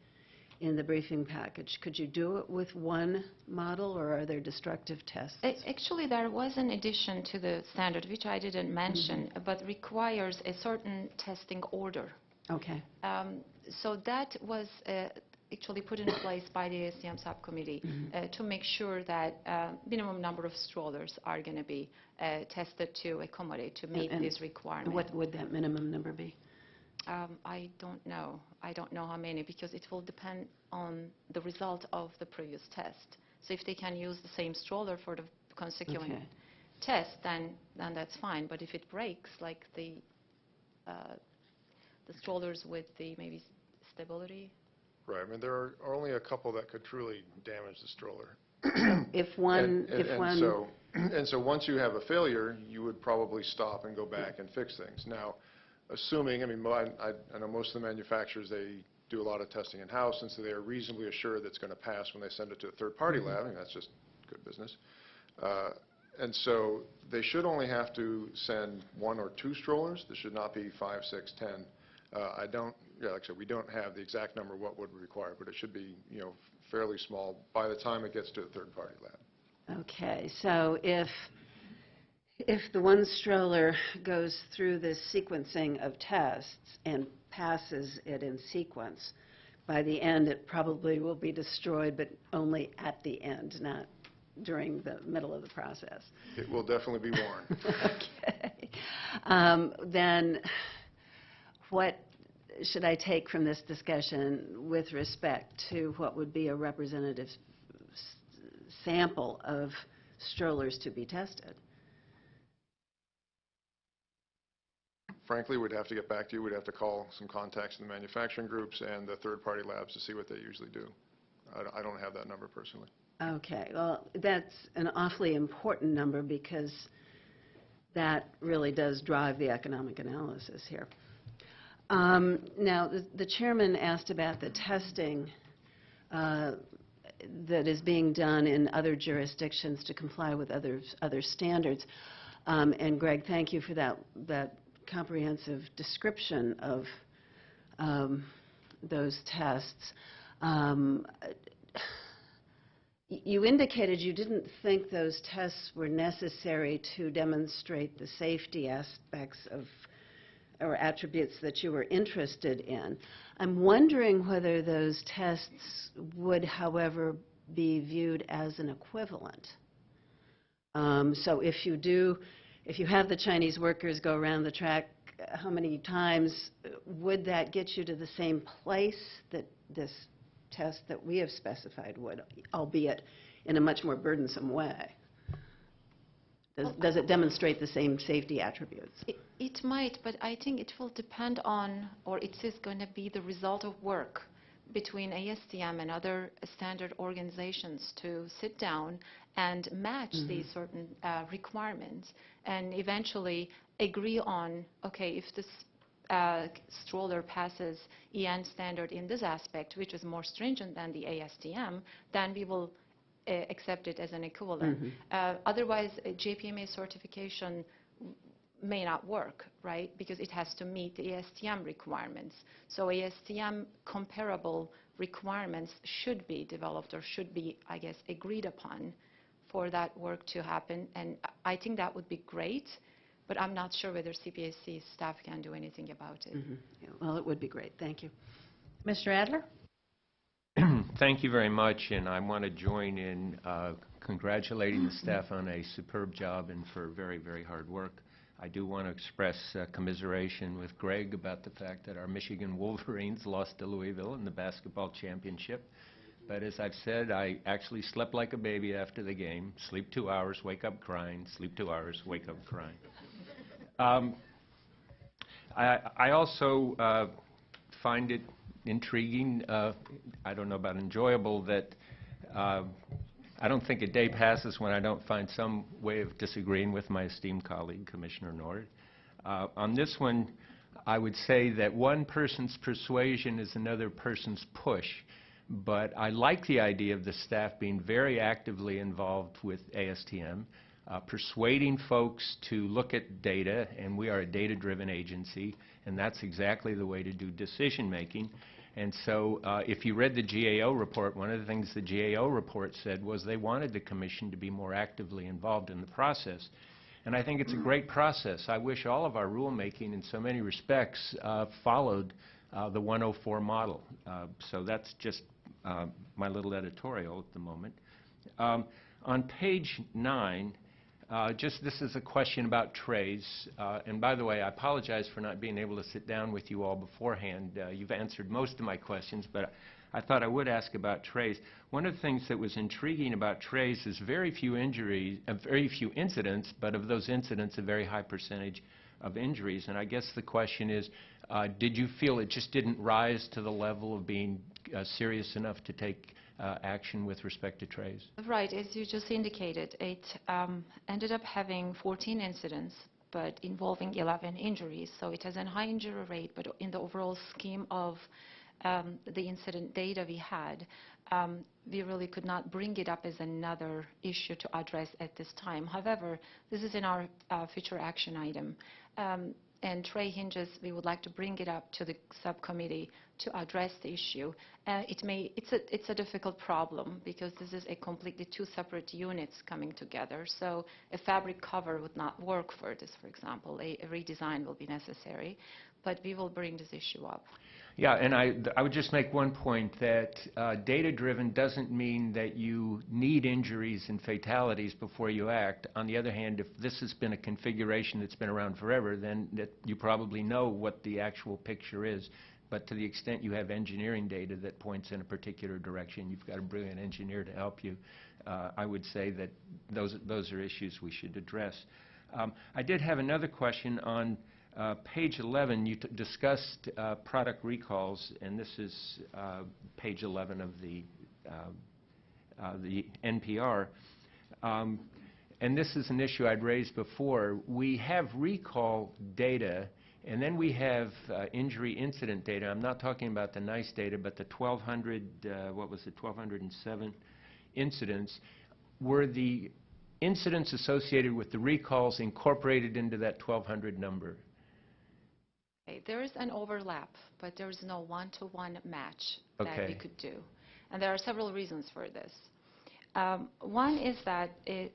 in the briefing package? Could you do it with one model, or are there destructive tests? Actually, there was an addition to the standard, which I didn't mention, but requires a certain testing order. Okay, Um, So that was uh, actually put in place by the ASTM subcommittee uh, to make sure that uh, minimum number of strollers are going to be uh, tested to accommodate, to meet and this requirement. what would that minimum number be? Um, I don't know. I don't know how many, because it will depend on the result of the previous test. So if they can use the same stroller for the consecutive Okay. test, then, then that's fine. But if it breaks, like the, uh, the strollers with the maybe stability, Right, I mean, there are only a couple that could truly damage the stroller. <clears throat> If one, And- and- if and one... so- <clears throat> And so, once you have a failure, you would probably stop and go back and fix things. Now, assuming, I mean, mo- I I know most of the manufacturers, they do a lot of testing in-house, and so they are reasonably assured that it's going to pass when they send it to a third-party Mm-hmm. lab, and that's just good business. Uh, And so, they should only have to send one or two strollers. There should not be five, six, ten. Uh, I don't, yeah, like I said, we don't have the exact number what would require, but it should be, you know, fairly small by the time it gets to a third-party lab. Okay, so if, if the one stroller goes through this sequencing of tests and passes it in sequence, by the end, it probably will be destroyed, but only at the end, not during the middle of the process. It will definitely be worn. <laughs> Okay. Um, Then, what should I take from this discussion with respect to what would be a representative s- sample of strollers to be tested? Frankly, we'd have to get back to you. We'd have to call some contacts in the manufacturing groups and the third-party labs to see what they usually do. I I don't have that number personally. Okay, well, that's an awfully important number because that really does drive the economic analysis here. Um, Now, the- the chairman asked about the testing uh, that is being done in other jurisdictions to comply with others, other standards. Um, And Greg, thank you for that, that comprehensive description of um, those tests. Um, You indicated you didn't think those tests were necessary to demonstrate the safety aspects of, or attributes that you were interested in. I'm wondering whether those tests would, however, be viewed as an equivalent. Um, So if you do, if you have the Chinese workers go around the track, how many times, would that get you to the same place that this test that we have specified would, albeit in a much more burdensome way? Does does it demonstrate the same safety attributes? It- It might, but I think it will depend on, or it is going to be the result of work between ASTM and other standard organizations to sit down and match these certain uh, requirements and eventually agree on, okay, if this uh, stroller passes EN standard in this aspect, which is more stringent than the ASTM, then we will uh, accept it as an equivalent. Uh, Otherwise, a JPMA certification may not work, right? Because it has to meet the ASTM requirements. So ASTM comparable requirements should be developed or should be, I guess, agreed upon for that work to happen. And I think that would be great, but I'm not sure whether CPSC staff can do anything about it. Mhm. Yeah, Well, it would be great, thank you. Mr. Adler? Thank you very much, and I want to join in uh, congratulating the staff on a superb job and for very, very hard work. I do want to express uh, commiseration with Greg about the fact that our Michigan Wolverines <laughs> lost to Louisville in the basketball championship. But as I've said, I actually slept like a baby after the game, sleep two hours, wake up crying, sleep two hours, wake up crying. Um, I I also uh, find it intriguing, uh, I don't know about enjoyable, that uh, I don't think a day passes when I don't find some way of disagreeing with my esteemed colleague, Commissioner Nord. Uh, On this one, I would say that one person's persuasion is another person's push, but I like the idea of the staff being very actively involved with ASTM, uh, persuading folks to look at data, and we are a data-driven agency, and that's exactly the way to do decision-making. And so uh, if you read the GAO report, one of the things the GAO report said was they wanted the commission to be more actively involved in the process. And I think it's a great process. I wish all of our rulemaking in so many respects uh, followed uh, the 104 model. Uh, So that's just uh, my little editorial at the moment. Um, On page nine, uh, Just, this is a question about trays. Uh, And by the way, I apologize for not being able to sit down with you all beforehand. Uh, You've answered most of my questions, but I thought I would ask about trays. One of the things that was intriguing about trays is very few injuries, uh, very few incidents, but of those incidents, a very high percentage of injuries. And I guess the question is, uh, did you feel it just didn't rise to the level of being serious enough to take uh, action with respect to trays? Right, as you just indicated, it um, ended up having 14 incidents, but involving 11 injuries. So it has a high injury rate, but in the overall scheme of um, the incident data we had, um, we really could not bring it up as another issue to address at this time. However, this is in our uh, future action item. Um, and tray hinges, we would like to bring it up to the subcommittee to address the issue. Uh, It may, it's a, it's a difficult problem because this is a completely two separate units coming together. So a fabric cover would not work for this, for example. A a redesign will be necessary, but we will bring this issue up. Yeah, and I, I would just make one point, that uh, data-driven doesn't mean that you need injuries and fatalities before you act. On the other hand, if this has been a configuration that's been around forever, then you probably know what the actual picture is. But to the extent you have engineering data that points in a particular direction, you've got a brilliant engineer to help you. Uh, I would say that those, those are issues we should address. Um, I did have another question on uh, Page 11, you discussed uh, product recalls, and this is uh, page 11 of the uh, uh, the NPR. Um, And this is an issue I'd raised before. We have recall data, and then we have uh, injury incident data. I'm not talking about the NEISS data, but the 1,200, uh, what was it, 1,207 incidents. Were the incidents associated with the recalls incorporated into that 1,200 number? Okay, There is an overlap, but there is no one-to-one match that we could do. And there are several reasons for this. Um, One is that it-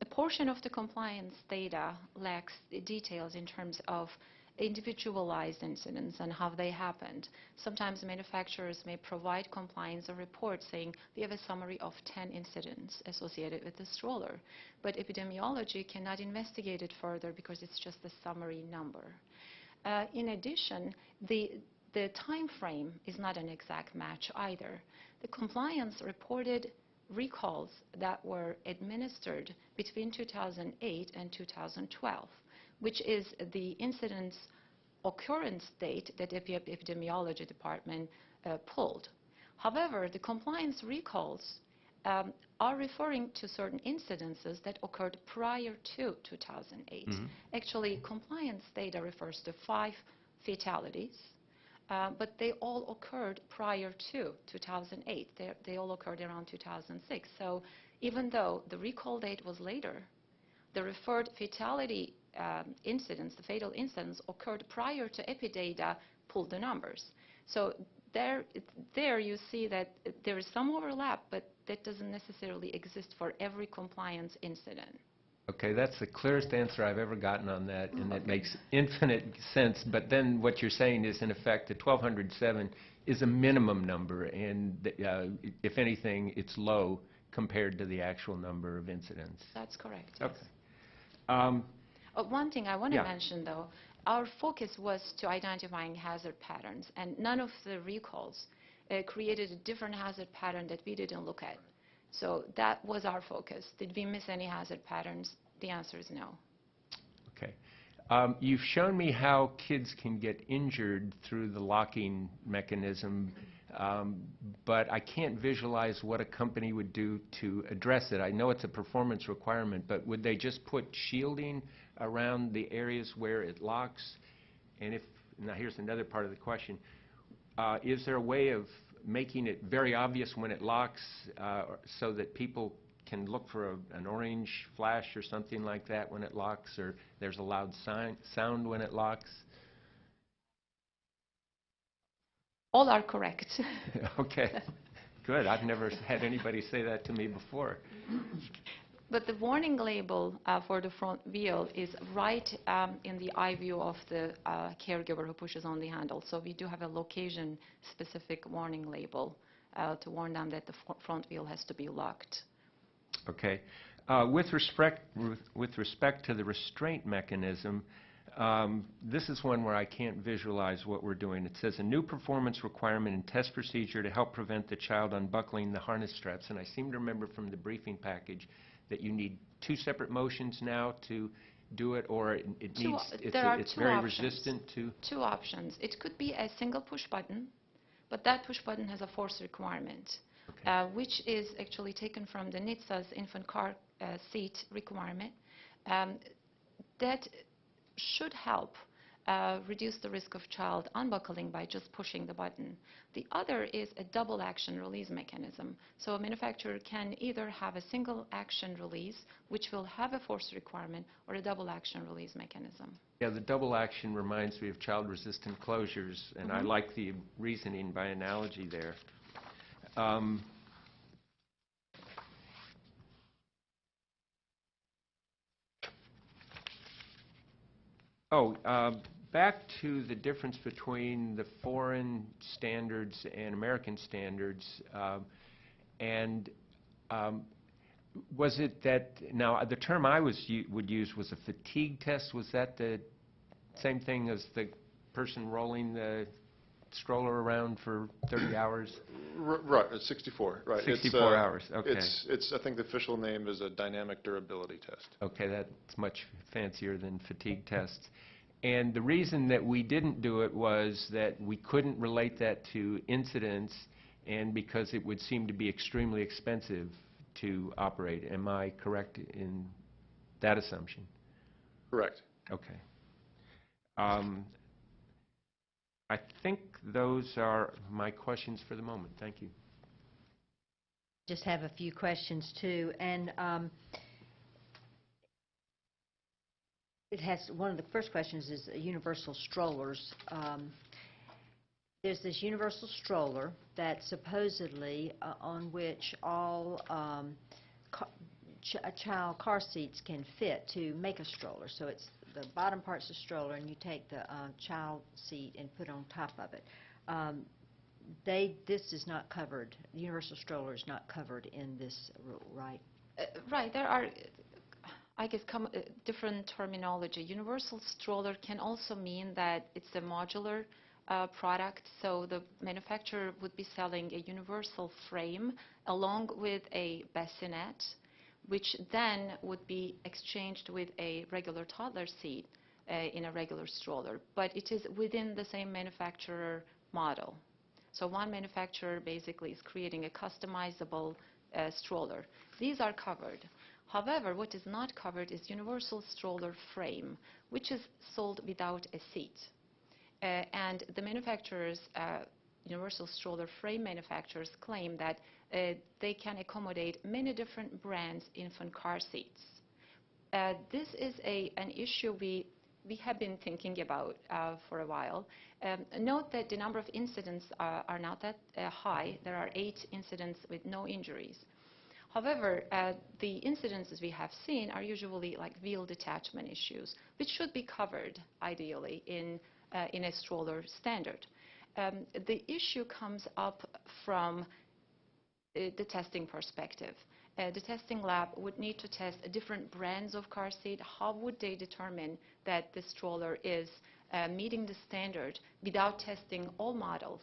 a portion of the compliance data lacks details in terms of individualized incidents and how they happened. Sometimes manufacturers may provide compliance a report saying, "We have a summary of 10 incidents associated with the stroller." But epidemiology cannot investigate it further because it's just a summary number. Uh, In addition, the the time frame is not an exact match either. The compliance reported recalls that were administered between 2008 and 2012, which is the incidence occurrence date that the epidemiology department uh, pulled. However, the compliance recalls um, are referring to certain incidences that occurred prior to 2008. Actually, compliance data refers to five fatalities, uh, but they all occurred prior to 2008. They, they all occurred around 2006. So even though the recall date was later, the referred fatality um, incidents, the fatal incidents, occurred prior to Epidata pulled the numbers. So there, there you see that there is some overlap, but that doesn't necessarily exist for every compliance incident. Okay, that's the clearest answer I've ever gotten on that, and it makes infinite sense. But then what you're saying is, in effect, the 1,207 is a minimum number, and uh, if anything, it's low compared to the actual number of incidents. That's correct. yes. Okay. Um, Uh, One thing I want to Yeah. mention, though, our focus was to identifying hazard patterns, and none of the recalls uh, created a different hazard pattern that we didn't look at. So that was our focus. Did we miss any hazard patterns? The answer is no. Okay. Um, You've shown me how kids can get injured through the locking mechanism, um, but I can't visualize what a company would do to address it. I know it's a performance requirement, but would they just put shielding around the areas where it locks? And if, now here's another part of the question. Uh, Is there a way of making it very obvious when it locks uh, so that people can look for a- an orange flash or something like that when it locks, or there's a loud sign- sound when it locks? All are correct. <laughs> Okay, <laughs> good. I've never had anybody say that to me before. <laughs> But the warning label uh, for the front wheel is right um, in the eye view of the uh, caregiver who pushes on the handle. So we do have a location-specific warning label uh, to warn them that the front wheel has to be locked. Okay. Uh, With respect, with- respect to the restraint mechanism, um, this is one where I can't visualize what we're doing. It says, "A new performance requirement and test procedure to help prevent the child unbuckling the harness straps." And I seem to remember from the briefing package that you need two separate motions now to do it, or it it Two needs, it's there are it's two very options. resistant to... Two options. It could be a single push button, but that push button has a force requirement, Okay. uh, which is actually taken from the NHTSA's infant car uh, seat requirement. Um, That should help uh, reduce the risk of child unbuckling by just pushing the button. The other is a double action release mechanism. So a manufacturer can either have a single action release, which will have a force requirement, or a double action release mechanism. Yeah, the double action reminds me of child-resistant closures, and I Mhm. like the reasoning by analogy there. Um, Oh, uh, back to the difference between the foreign standards and American standards, um, and um, was it that, now, the term I was, would use was a fatigue test. Was that the same thing as the person rolling the stroller around for 30 <clears throat> hours? R- Right, it's 64, right. It's, 64 uh, hours, okay. It's, it's, I think the official name is a dynamic durability test. Okay, that's much fancier than fatigue tests. And the reason that we didn't do it was that we couldn't relate that to incidents and because it would seem to be extremely expensive to operate. Am I correct in that assumption? Correct. Okay. Um, I think those are my questions for the moment. Thank you. Just have a few questions, too. And um, it has, one of the first questions is universal strollers. Um, There's this universal stroller that supposedly, uh, on which all um, ch- uh, child car seats can fit to make a stroller. So it's, the bottom part's a stroller, and you take the uh, child seat and put on top of it. Um, they, this is not covered, the universal stroller is not covered in this rule, right? Uh, Right, there are, I guess, com- uh, different terminology. Universal stroller can also mean that it's a modular uh, product, so the manufacturer would be selling a universal frame along with a bassinet, which then would be exchanged with a regular toddler seat uh, in a regular stroller. But it is within the same manufacturer model. So one manufacturer basically is creating a customizable uh, stroller. These are covered. However, what is not covered is universal stroller frame, which is sold without a seat. Uh, and the manufacturers, uh, universal stroller frame manufacturers, claim that uh, they can accommodate many different brands infant car seats. Uh, This is a, an issue we, we have been thinking about uh, for a while. Um, Note that the number of incidents are are not that uh, high. There are eight incidents with no injuries. However, uh, the incidences we have seen are usually like wheel detachment issues, which should be covered ideally in, uh, in a stroller standard. Um, The issue comes up from uh, the testing perspective. Uh, The testing lab would need to test different brands of car seat. How would they determine that the stroller is uh, meeting the standard without testing all models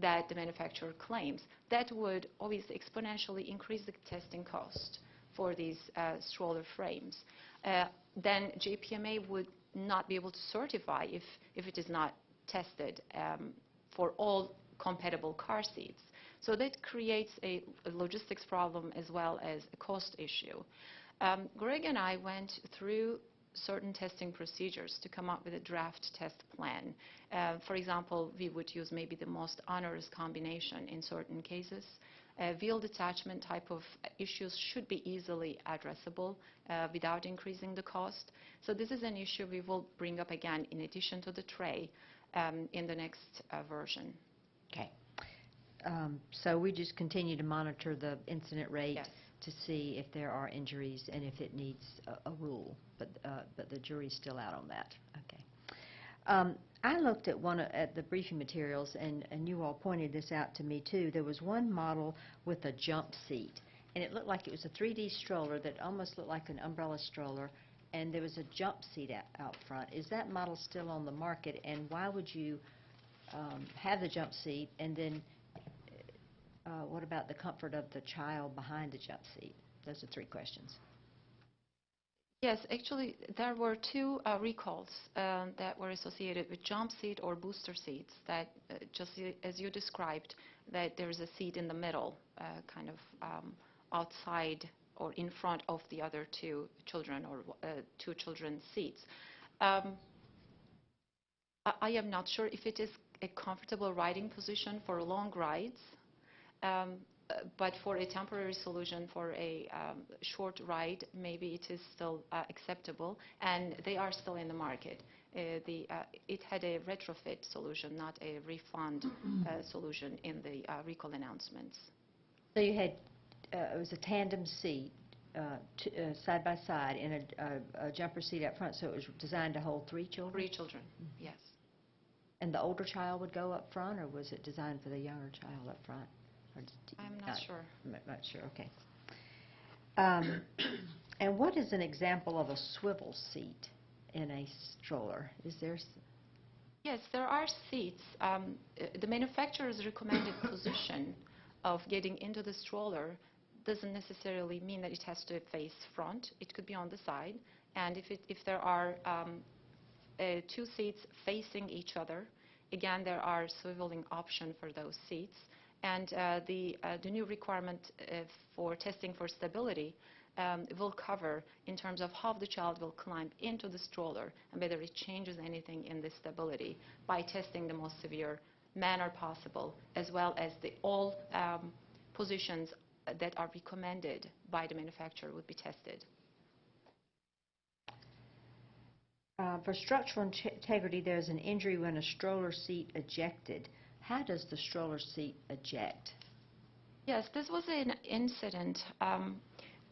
that the manufacturer claims? That would obviously exponentially increase the testing cost for these uh, stroller frames. Uh, Then JPMA would not be able to certify if, if it is not tested um, for all compatible car seats. So that creates a a logistics problem as well as a cost issue. Um, Greg and I went through certain testing procedures to come up with a draft test plan. Uh, For example, we would use maybe the most onerous combination in certain cases. Uh, Wheel detachment type of issues should be easily addressable uh, without increasing the cost. So this is an issue we will bring up again in addition to the tray um, in the next uh, version. Okay. Um, So we just continue to monitor the incident rate Yes. To see if there are injuries and if it needs a- a rule, but uh, but the jury's still out on that. Okay. Um, I looked at one, of- at the briefing materials, and and you all pointed this out to me, too. There was one model with a jump seat, and it looked like it was a 3D stroller that almost looked like an umbrella stroller, and there was a jump seat out out front. Is that model still on the market, and why would you um, have the jump seat, and then uh, what about the comfort of the child behind the jump seat? Those are three questions. Yes, actually, there were two uh, recalls um, that were associated with jump seat or booster seats that, uh, just as you described, that there is a seat in the middle, uh, kind of um, outside or in front of the other two children or uh, two children's seats. Um, I am not sure if it is a comfortable riding position for long rides, but for a temporary solution for a um, short ride, maybe it is still uh, acceptable, and they are still in the market. Uh, the, uh, it had a retrofit solution, not a refund uh, solution in the uh, recall announcements. So you had, uh, it was a tandem seat, uh, t- uh, side by side, and a- a a jumper seat up front, so it was designed to hold three children? Three children, yes. And the older child would go up front, or was it designed for the younger child up front? Or d- I'm not sure. I'm Not sure, okay. Um, <coughs> And what is an example of a swivel seat in a stroller? Is there, s- Yes, there are seats. Um, uh, The manufacturer's recommended <coughs> position of getting into the stroller doesn't necessarily mean that it has to face front. It could be on the side. And if it, if there are um, uh, two seats facing each other, again, there are swiveling option for those seats. And uh, the, uh, the new requirement uh, for testing for stability um, will cover in terms of how the child will climb into the stroller and whether it changes anything in the stability by testing the most severe manner possible, as well as the all um, positions that are recommended by the manufacturer would be tested. uh, for structural integrity, there's an injury when a stroller seat ejected. How does the stroller seat eject? Yes, this was an incident um,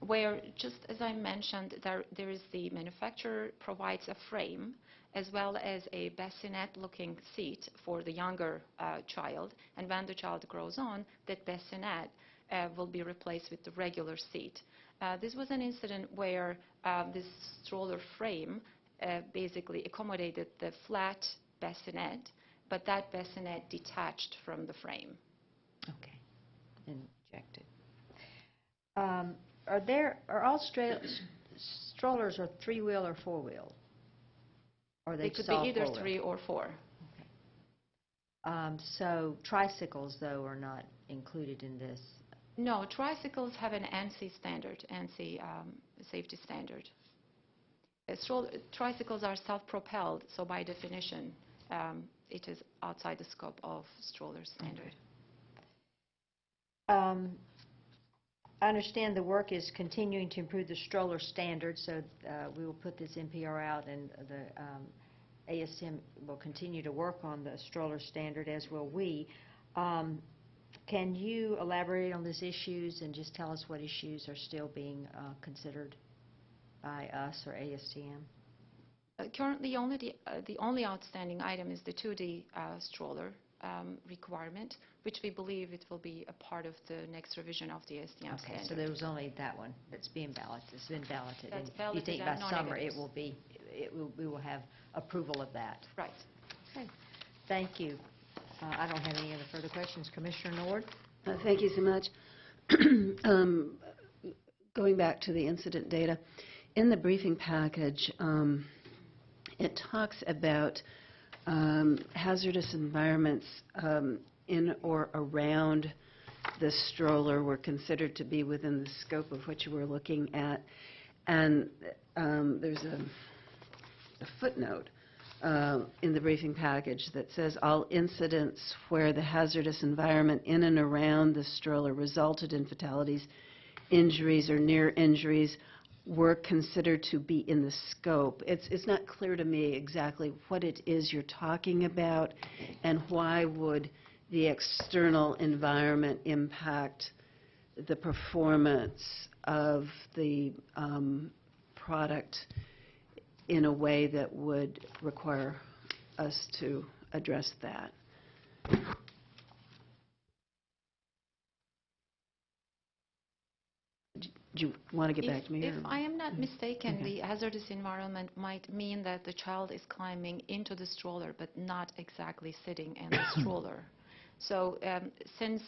where, just as I mentioned, there, there is the manufacturer provides a frame as well as a bassinet-looking seat for the younger uh, child, and when the child grows on, that bassinet uh, will be replaced with the regular seat. Uh, this was an incident where uh, this stroller frame uh, basically accommodated the flat bassinet, but that bassinet detached from the frame. Okay, injected. Um, Are there, are all strollers are three-wheel or four-wheel? Or they It could be either three or four. Um, So tricycles, though, are not included in this? No, tricycles have an ANSI standard, ANSI um, safety standard. Uh, Tricycles are self-propelled, so by definition, um, it is outside the scope of stroller standard. Um, I understand the work is continuing to improve the stroller standard, so uh, we will put this NPR out, and the um, ASTM will continue to work on the stroller standard, as will we. Um, Can you elaborate on these issues and just tell us what issues are still being uh, considered by us or ASTM? Uh, Currently, only the, uh, the only outstanding item is the 2D uh, stroller um, requirement, which we believe it will be a part of the next revision of the STM Okay, so standard. there was only that one that's being balloted, it's been balloted. That's and You think by summer, it will be, it will, we will have approval of that? Right. Okay, thank you. Uh, I don't have any other further questions. Commissioner Nord? Uh, Thank you so much. <clears throat> Um, Going back to the incident data, in the briefing package, um, it talks about um, hazardous environments um, in or around the stroller were considered to be within the scope of what you were looking at. And um, there's a a footnote uh, in the briefing package that says, "All incidents where the hazardous environment in and around the stroller resulted in fatalities, injuries, or near injuries were considered to be in the scope." It's it's not clear to me exactly what it is you're talking about, and why would the external environment impact the performance of the um, product in a way that would require us to address that. Do you want to get back If- to me? If or- I am not mistaken, Okay. the hazardous environment might mean that the child is climbing into the stroller, but not exactly sitting in the <coughs> stroller. So um, since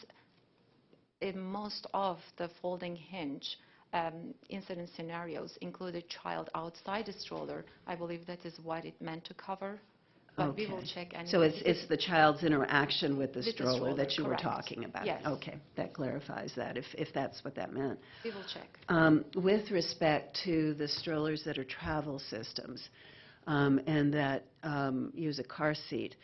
in most of the folding hinge um, incident scenarios include a child outside the stroller, I believe that is what it meant to cover. But we will Okay. check. So it's, it's the child's interaction with the With the stroller stroller, that you were correct. talking about? Yes. Okay, that clarifies that, if, if that's what that meant. We will check. Um, With respect to the strollers that are travel systems um, and that um, use a car seat,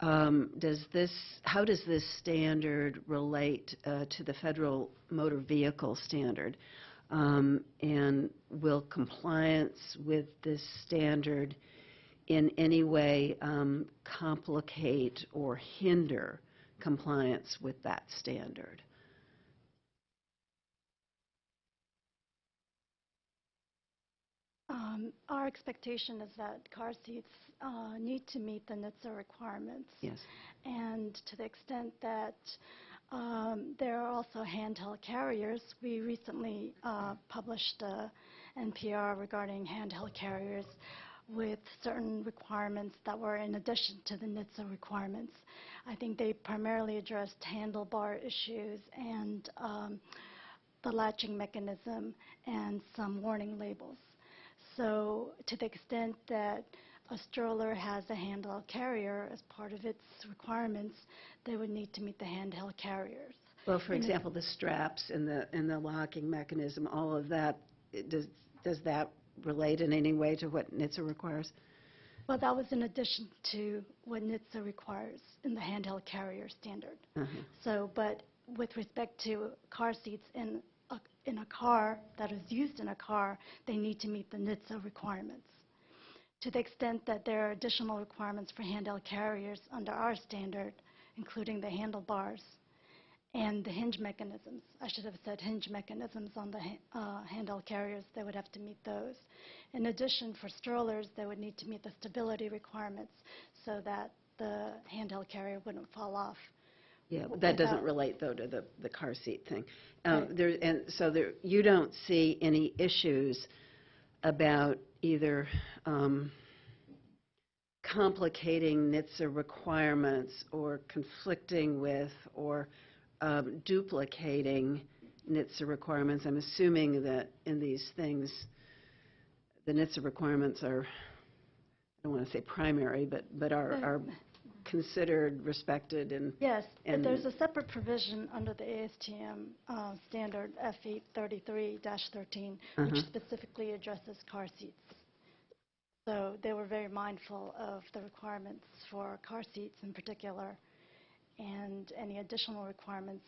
um, does this, how does this standard relate uh, to the federal motor vehicle standard? Um, And will compliance with this standard in any way um, complicate or hinder compliance with that standard? Um, Our expectation is that car seats uh, need to meet the NHTSA requirements. Yes. And to the extent that um, there are also handheld carriers, we recently uh, published a NPR regarding handheld carriers with certain requirements that were in addition to the NHTSA requirements. I think they primarily addressed handlebar issues and um, the latching mechanism and some warning labels. So to the extent that a stroller has a handheld carrier as part of its requirements, they would need to meet the handheld carriers. Well, for the- example, the straps and the, and the locking mechanism, all of that, does, does that relate in any way to what NHTSA requires? Well, that was in addition to what NHTSA requires in the handheld carrier standard. Uh-huh. So, but with respect to car seats in a, in a car that is used in a car, they need to meet the NHTSA requirements. To the extent that there are additional requirements for handheld carriers under our standard, including the handlebars and the hinge mechanisms, I should have said hinge mechanisms on the uh, handheld carriers, they would have to meet those. In addition, for strollers, they would need to meet the stability requirements so that the handheld carrier wouldn't fall off. Yeah, but that doesn't relate, though, to the, the car seat thing. Um, Right. There, and so there, you don't see any issues about either um, complicating NHTSA requirements or conflicting with or um, duplicating NHTSA requirements? I'm assuming that in these things, the NHTSA requirements are, I don't want to say primary, but, but are, are considered, respected, and Yes, but And- there's a separate provision under the ASTM uh, standard F833-13, which Uh-huh. specifically addresses car seats. So they were very mindful of the requirements for car seats in particular, and any additional requirements,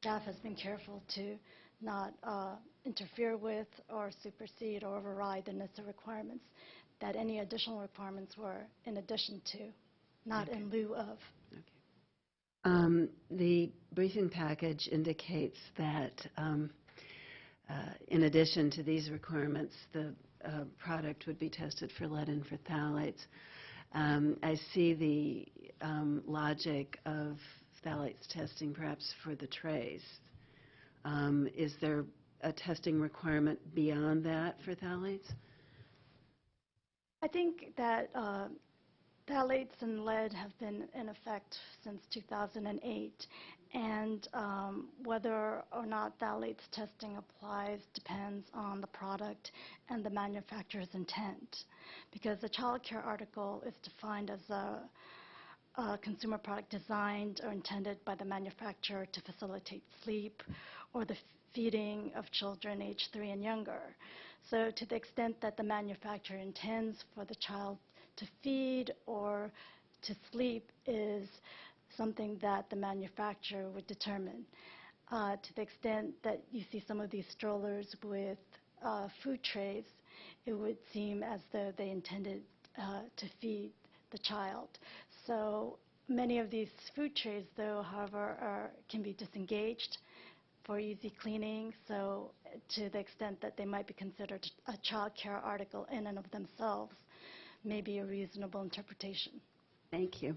staff has been careful to not uh, interfere with or supersede or override the NHTSA requirements, that any additional requirements were in addition to, not in lieu of. Um, The briefing package indicates that um, uh, in addition to these requirements, the uh, product would be tested for lead and for phthalates. Um, I see the um, logic of phthalates testing perhaps for the trays. Um, Is there a testing requirement beyond that for phthalates? I think that uh, phthalates and lead have been in effect since 2008, and um, whether or not phthalates testing applies depends on the product and the manufacturer's intent. Because the child care article is defined as a, a consumer product designed or intended by the manufacturer to facilitate sleep or the feeding of children aged three and younger. So to the extent that the manufacturer intends for the child to feed or to sleep is something that the manufacturer would determine. Uh, to the extent that you see some of these strollers with uh, food trays, it would seem as though they intended uh, to feed the child. So many of these food trays, though, however, are, can be disengaged for easy cleaning. So to the extent that they might be considered a child care article in and of themselves, may be a reasonable interpretation. Thank you.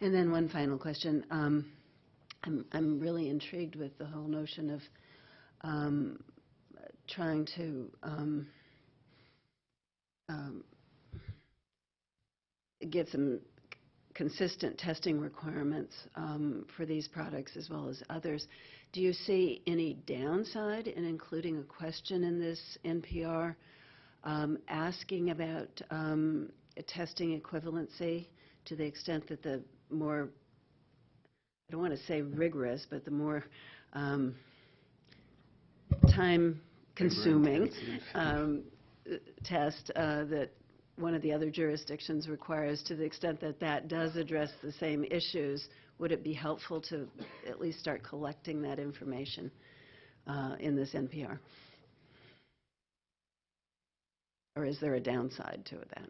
And then one final question. Um, I'm, I'm really intrigued with the whole notion of um, trying to um, um, get some consistent testing requirements um, for these products as well as others. Do you see any downside in including a question in this NPR um, asking about um, testing equivalency to the extent that the more, I don't want to say rigorous, but the more um, time-consuming um, uh, test uh, that one of the other jurisdictions requires, to the extent that that does address the same issues, would it be helpful to at least start collecting that information uh, in this NPR? Or is there a downside to that?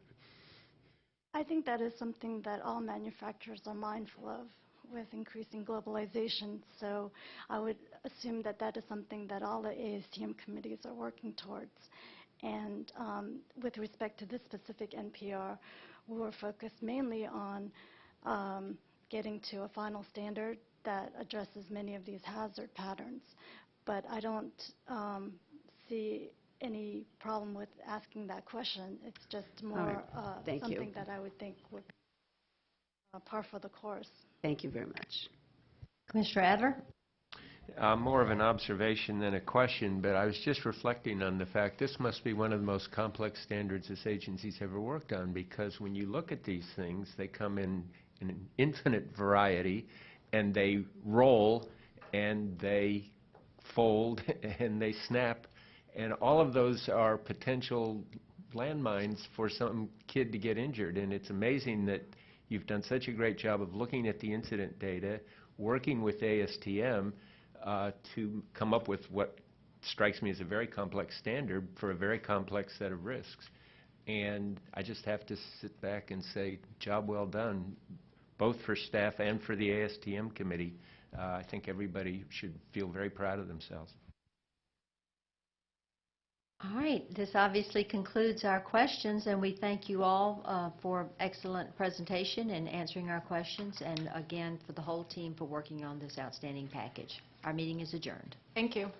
I think that is something that all manufacturers are mindful of with increasing globalization. So I would assume that that is something that all the ASTM committees are working towards. And um, with respect to this specific NPR, we were focused mainly on um, getting to a final standard that addresses many of these hazard patterns. But I don't um, see any problem with asking that question. It's just more right. uh, Thank you. something that I would think would be uh, par for the course. Thank you very much. Commissioner Adler? Uh, More of an observation than a question, but I was just reflecting on the fact this must be one of the most complex standards this agency's ever worked on, because when you look at these things, they come in in an infinite variety, and they roll, and they fold, <laughs> and they snap, and all of those are potential landmines for some kid to get injured. And it's amazing that you've done such a great job of looking at the incident data, working with ASTM uh, to come up with what strikes me as a very complex standard for a very complex set of risks. And I just have to sit back and say, job well done, both for staff and for the ASTM committee. Uh, I think everybody should feel very proud of themselves. All right, this obviously concludes our questions, and we thank you all uh, for excellent presentation and answering our questions, and again, for the whole team for working on this outstanding package. Our meeting is adjourned. Thank you.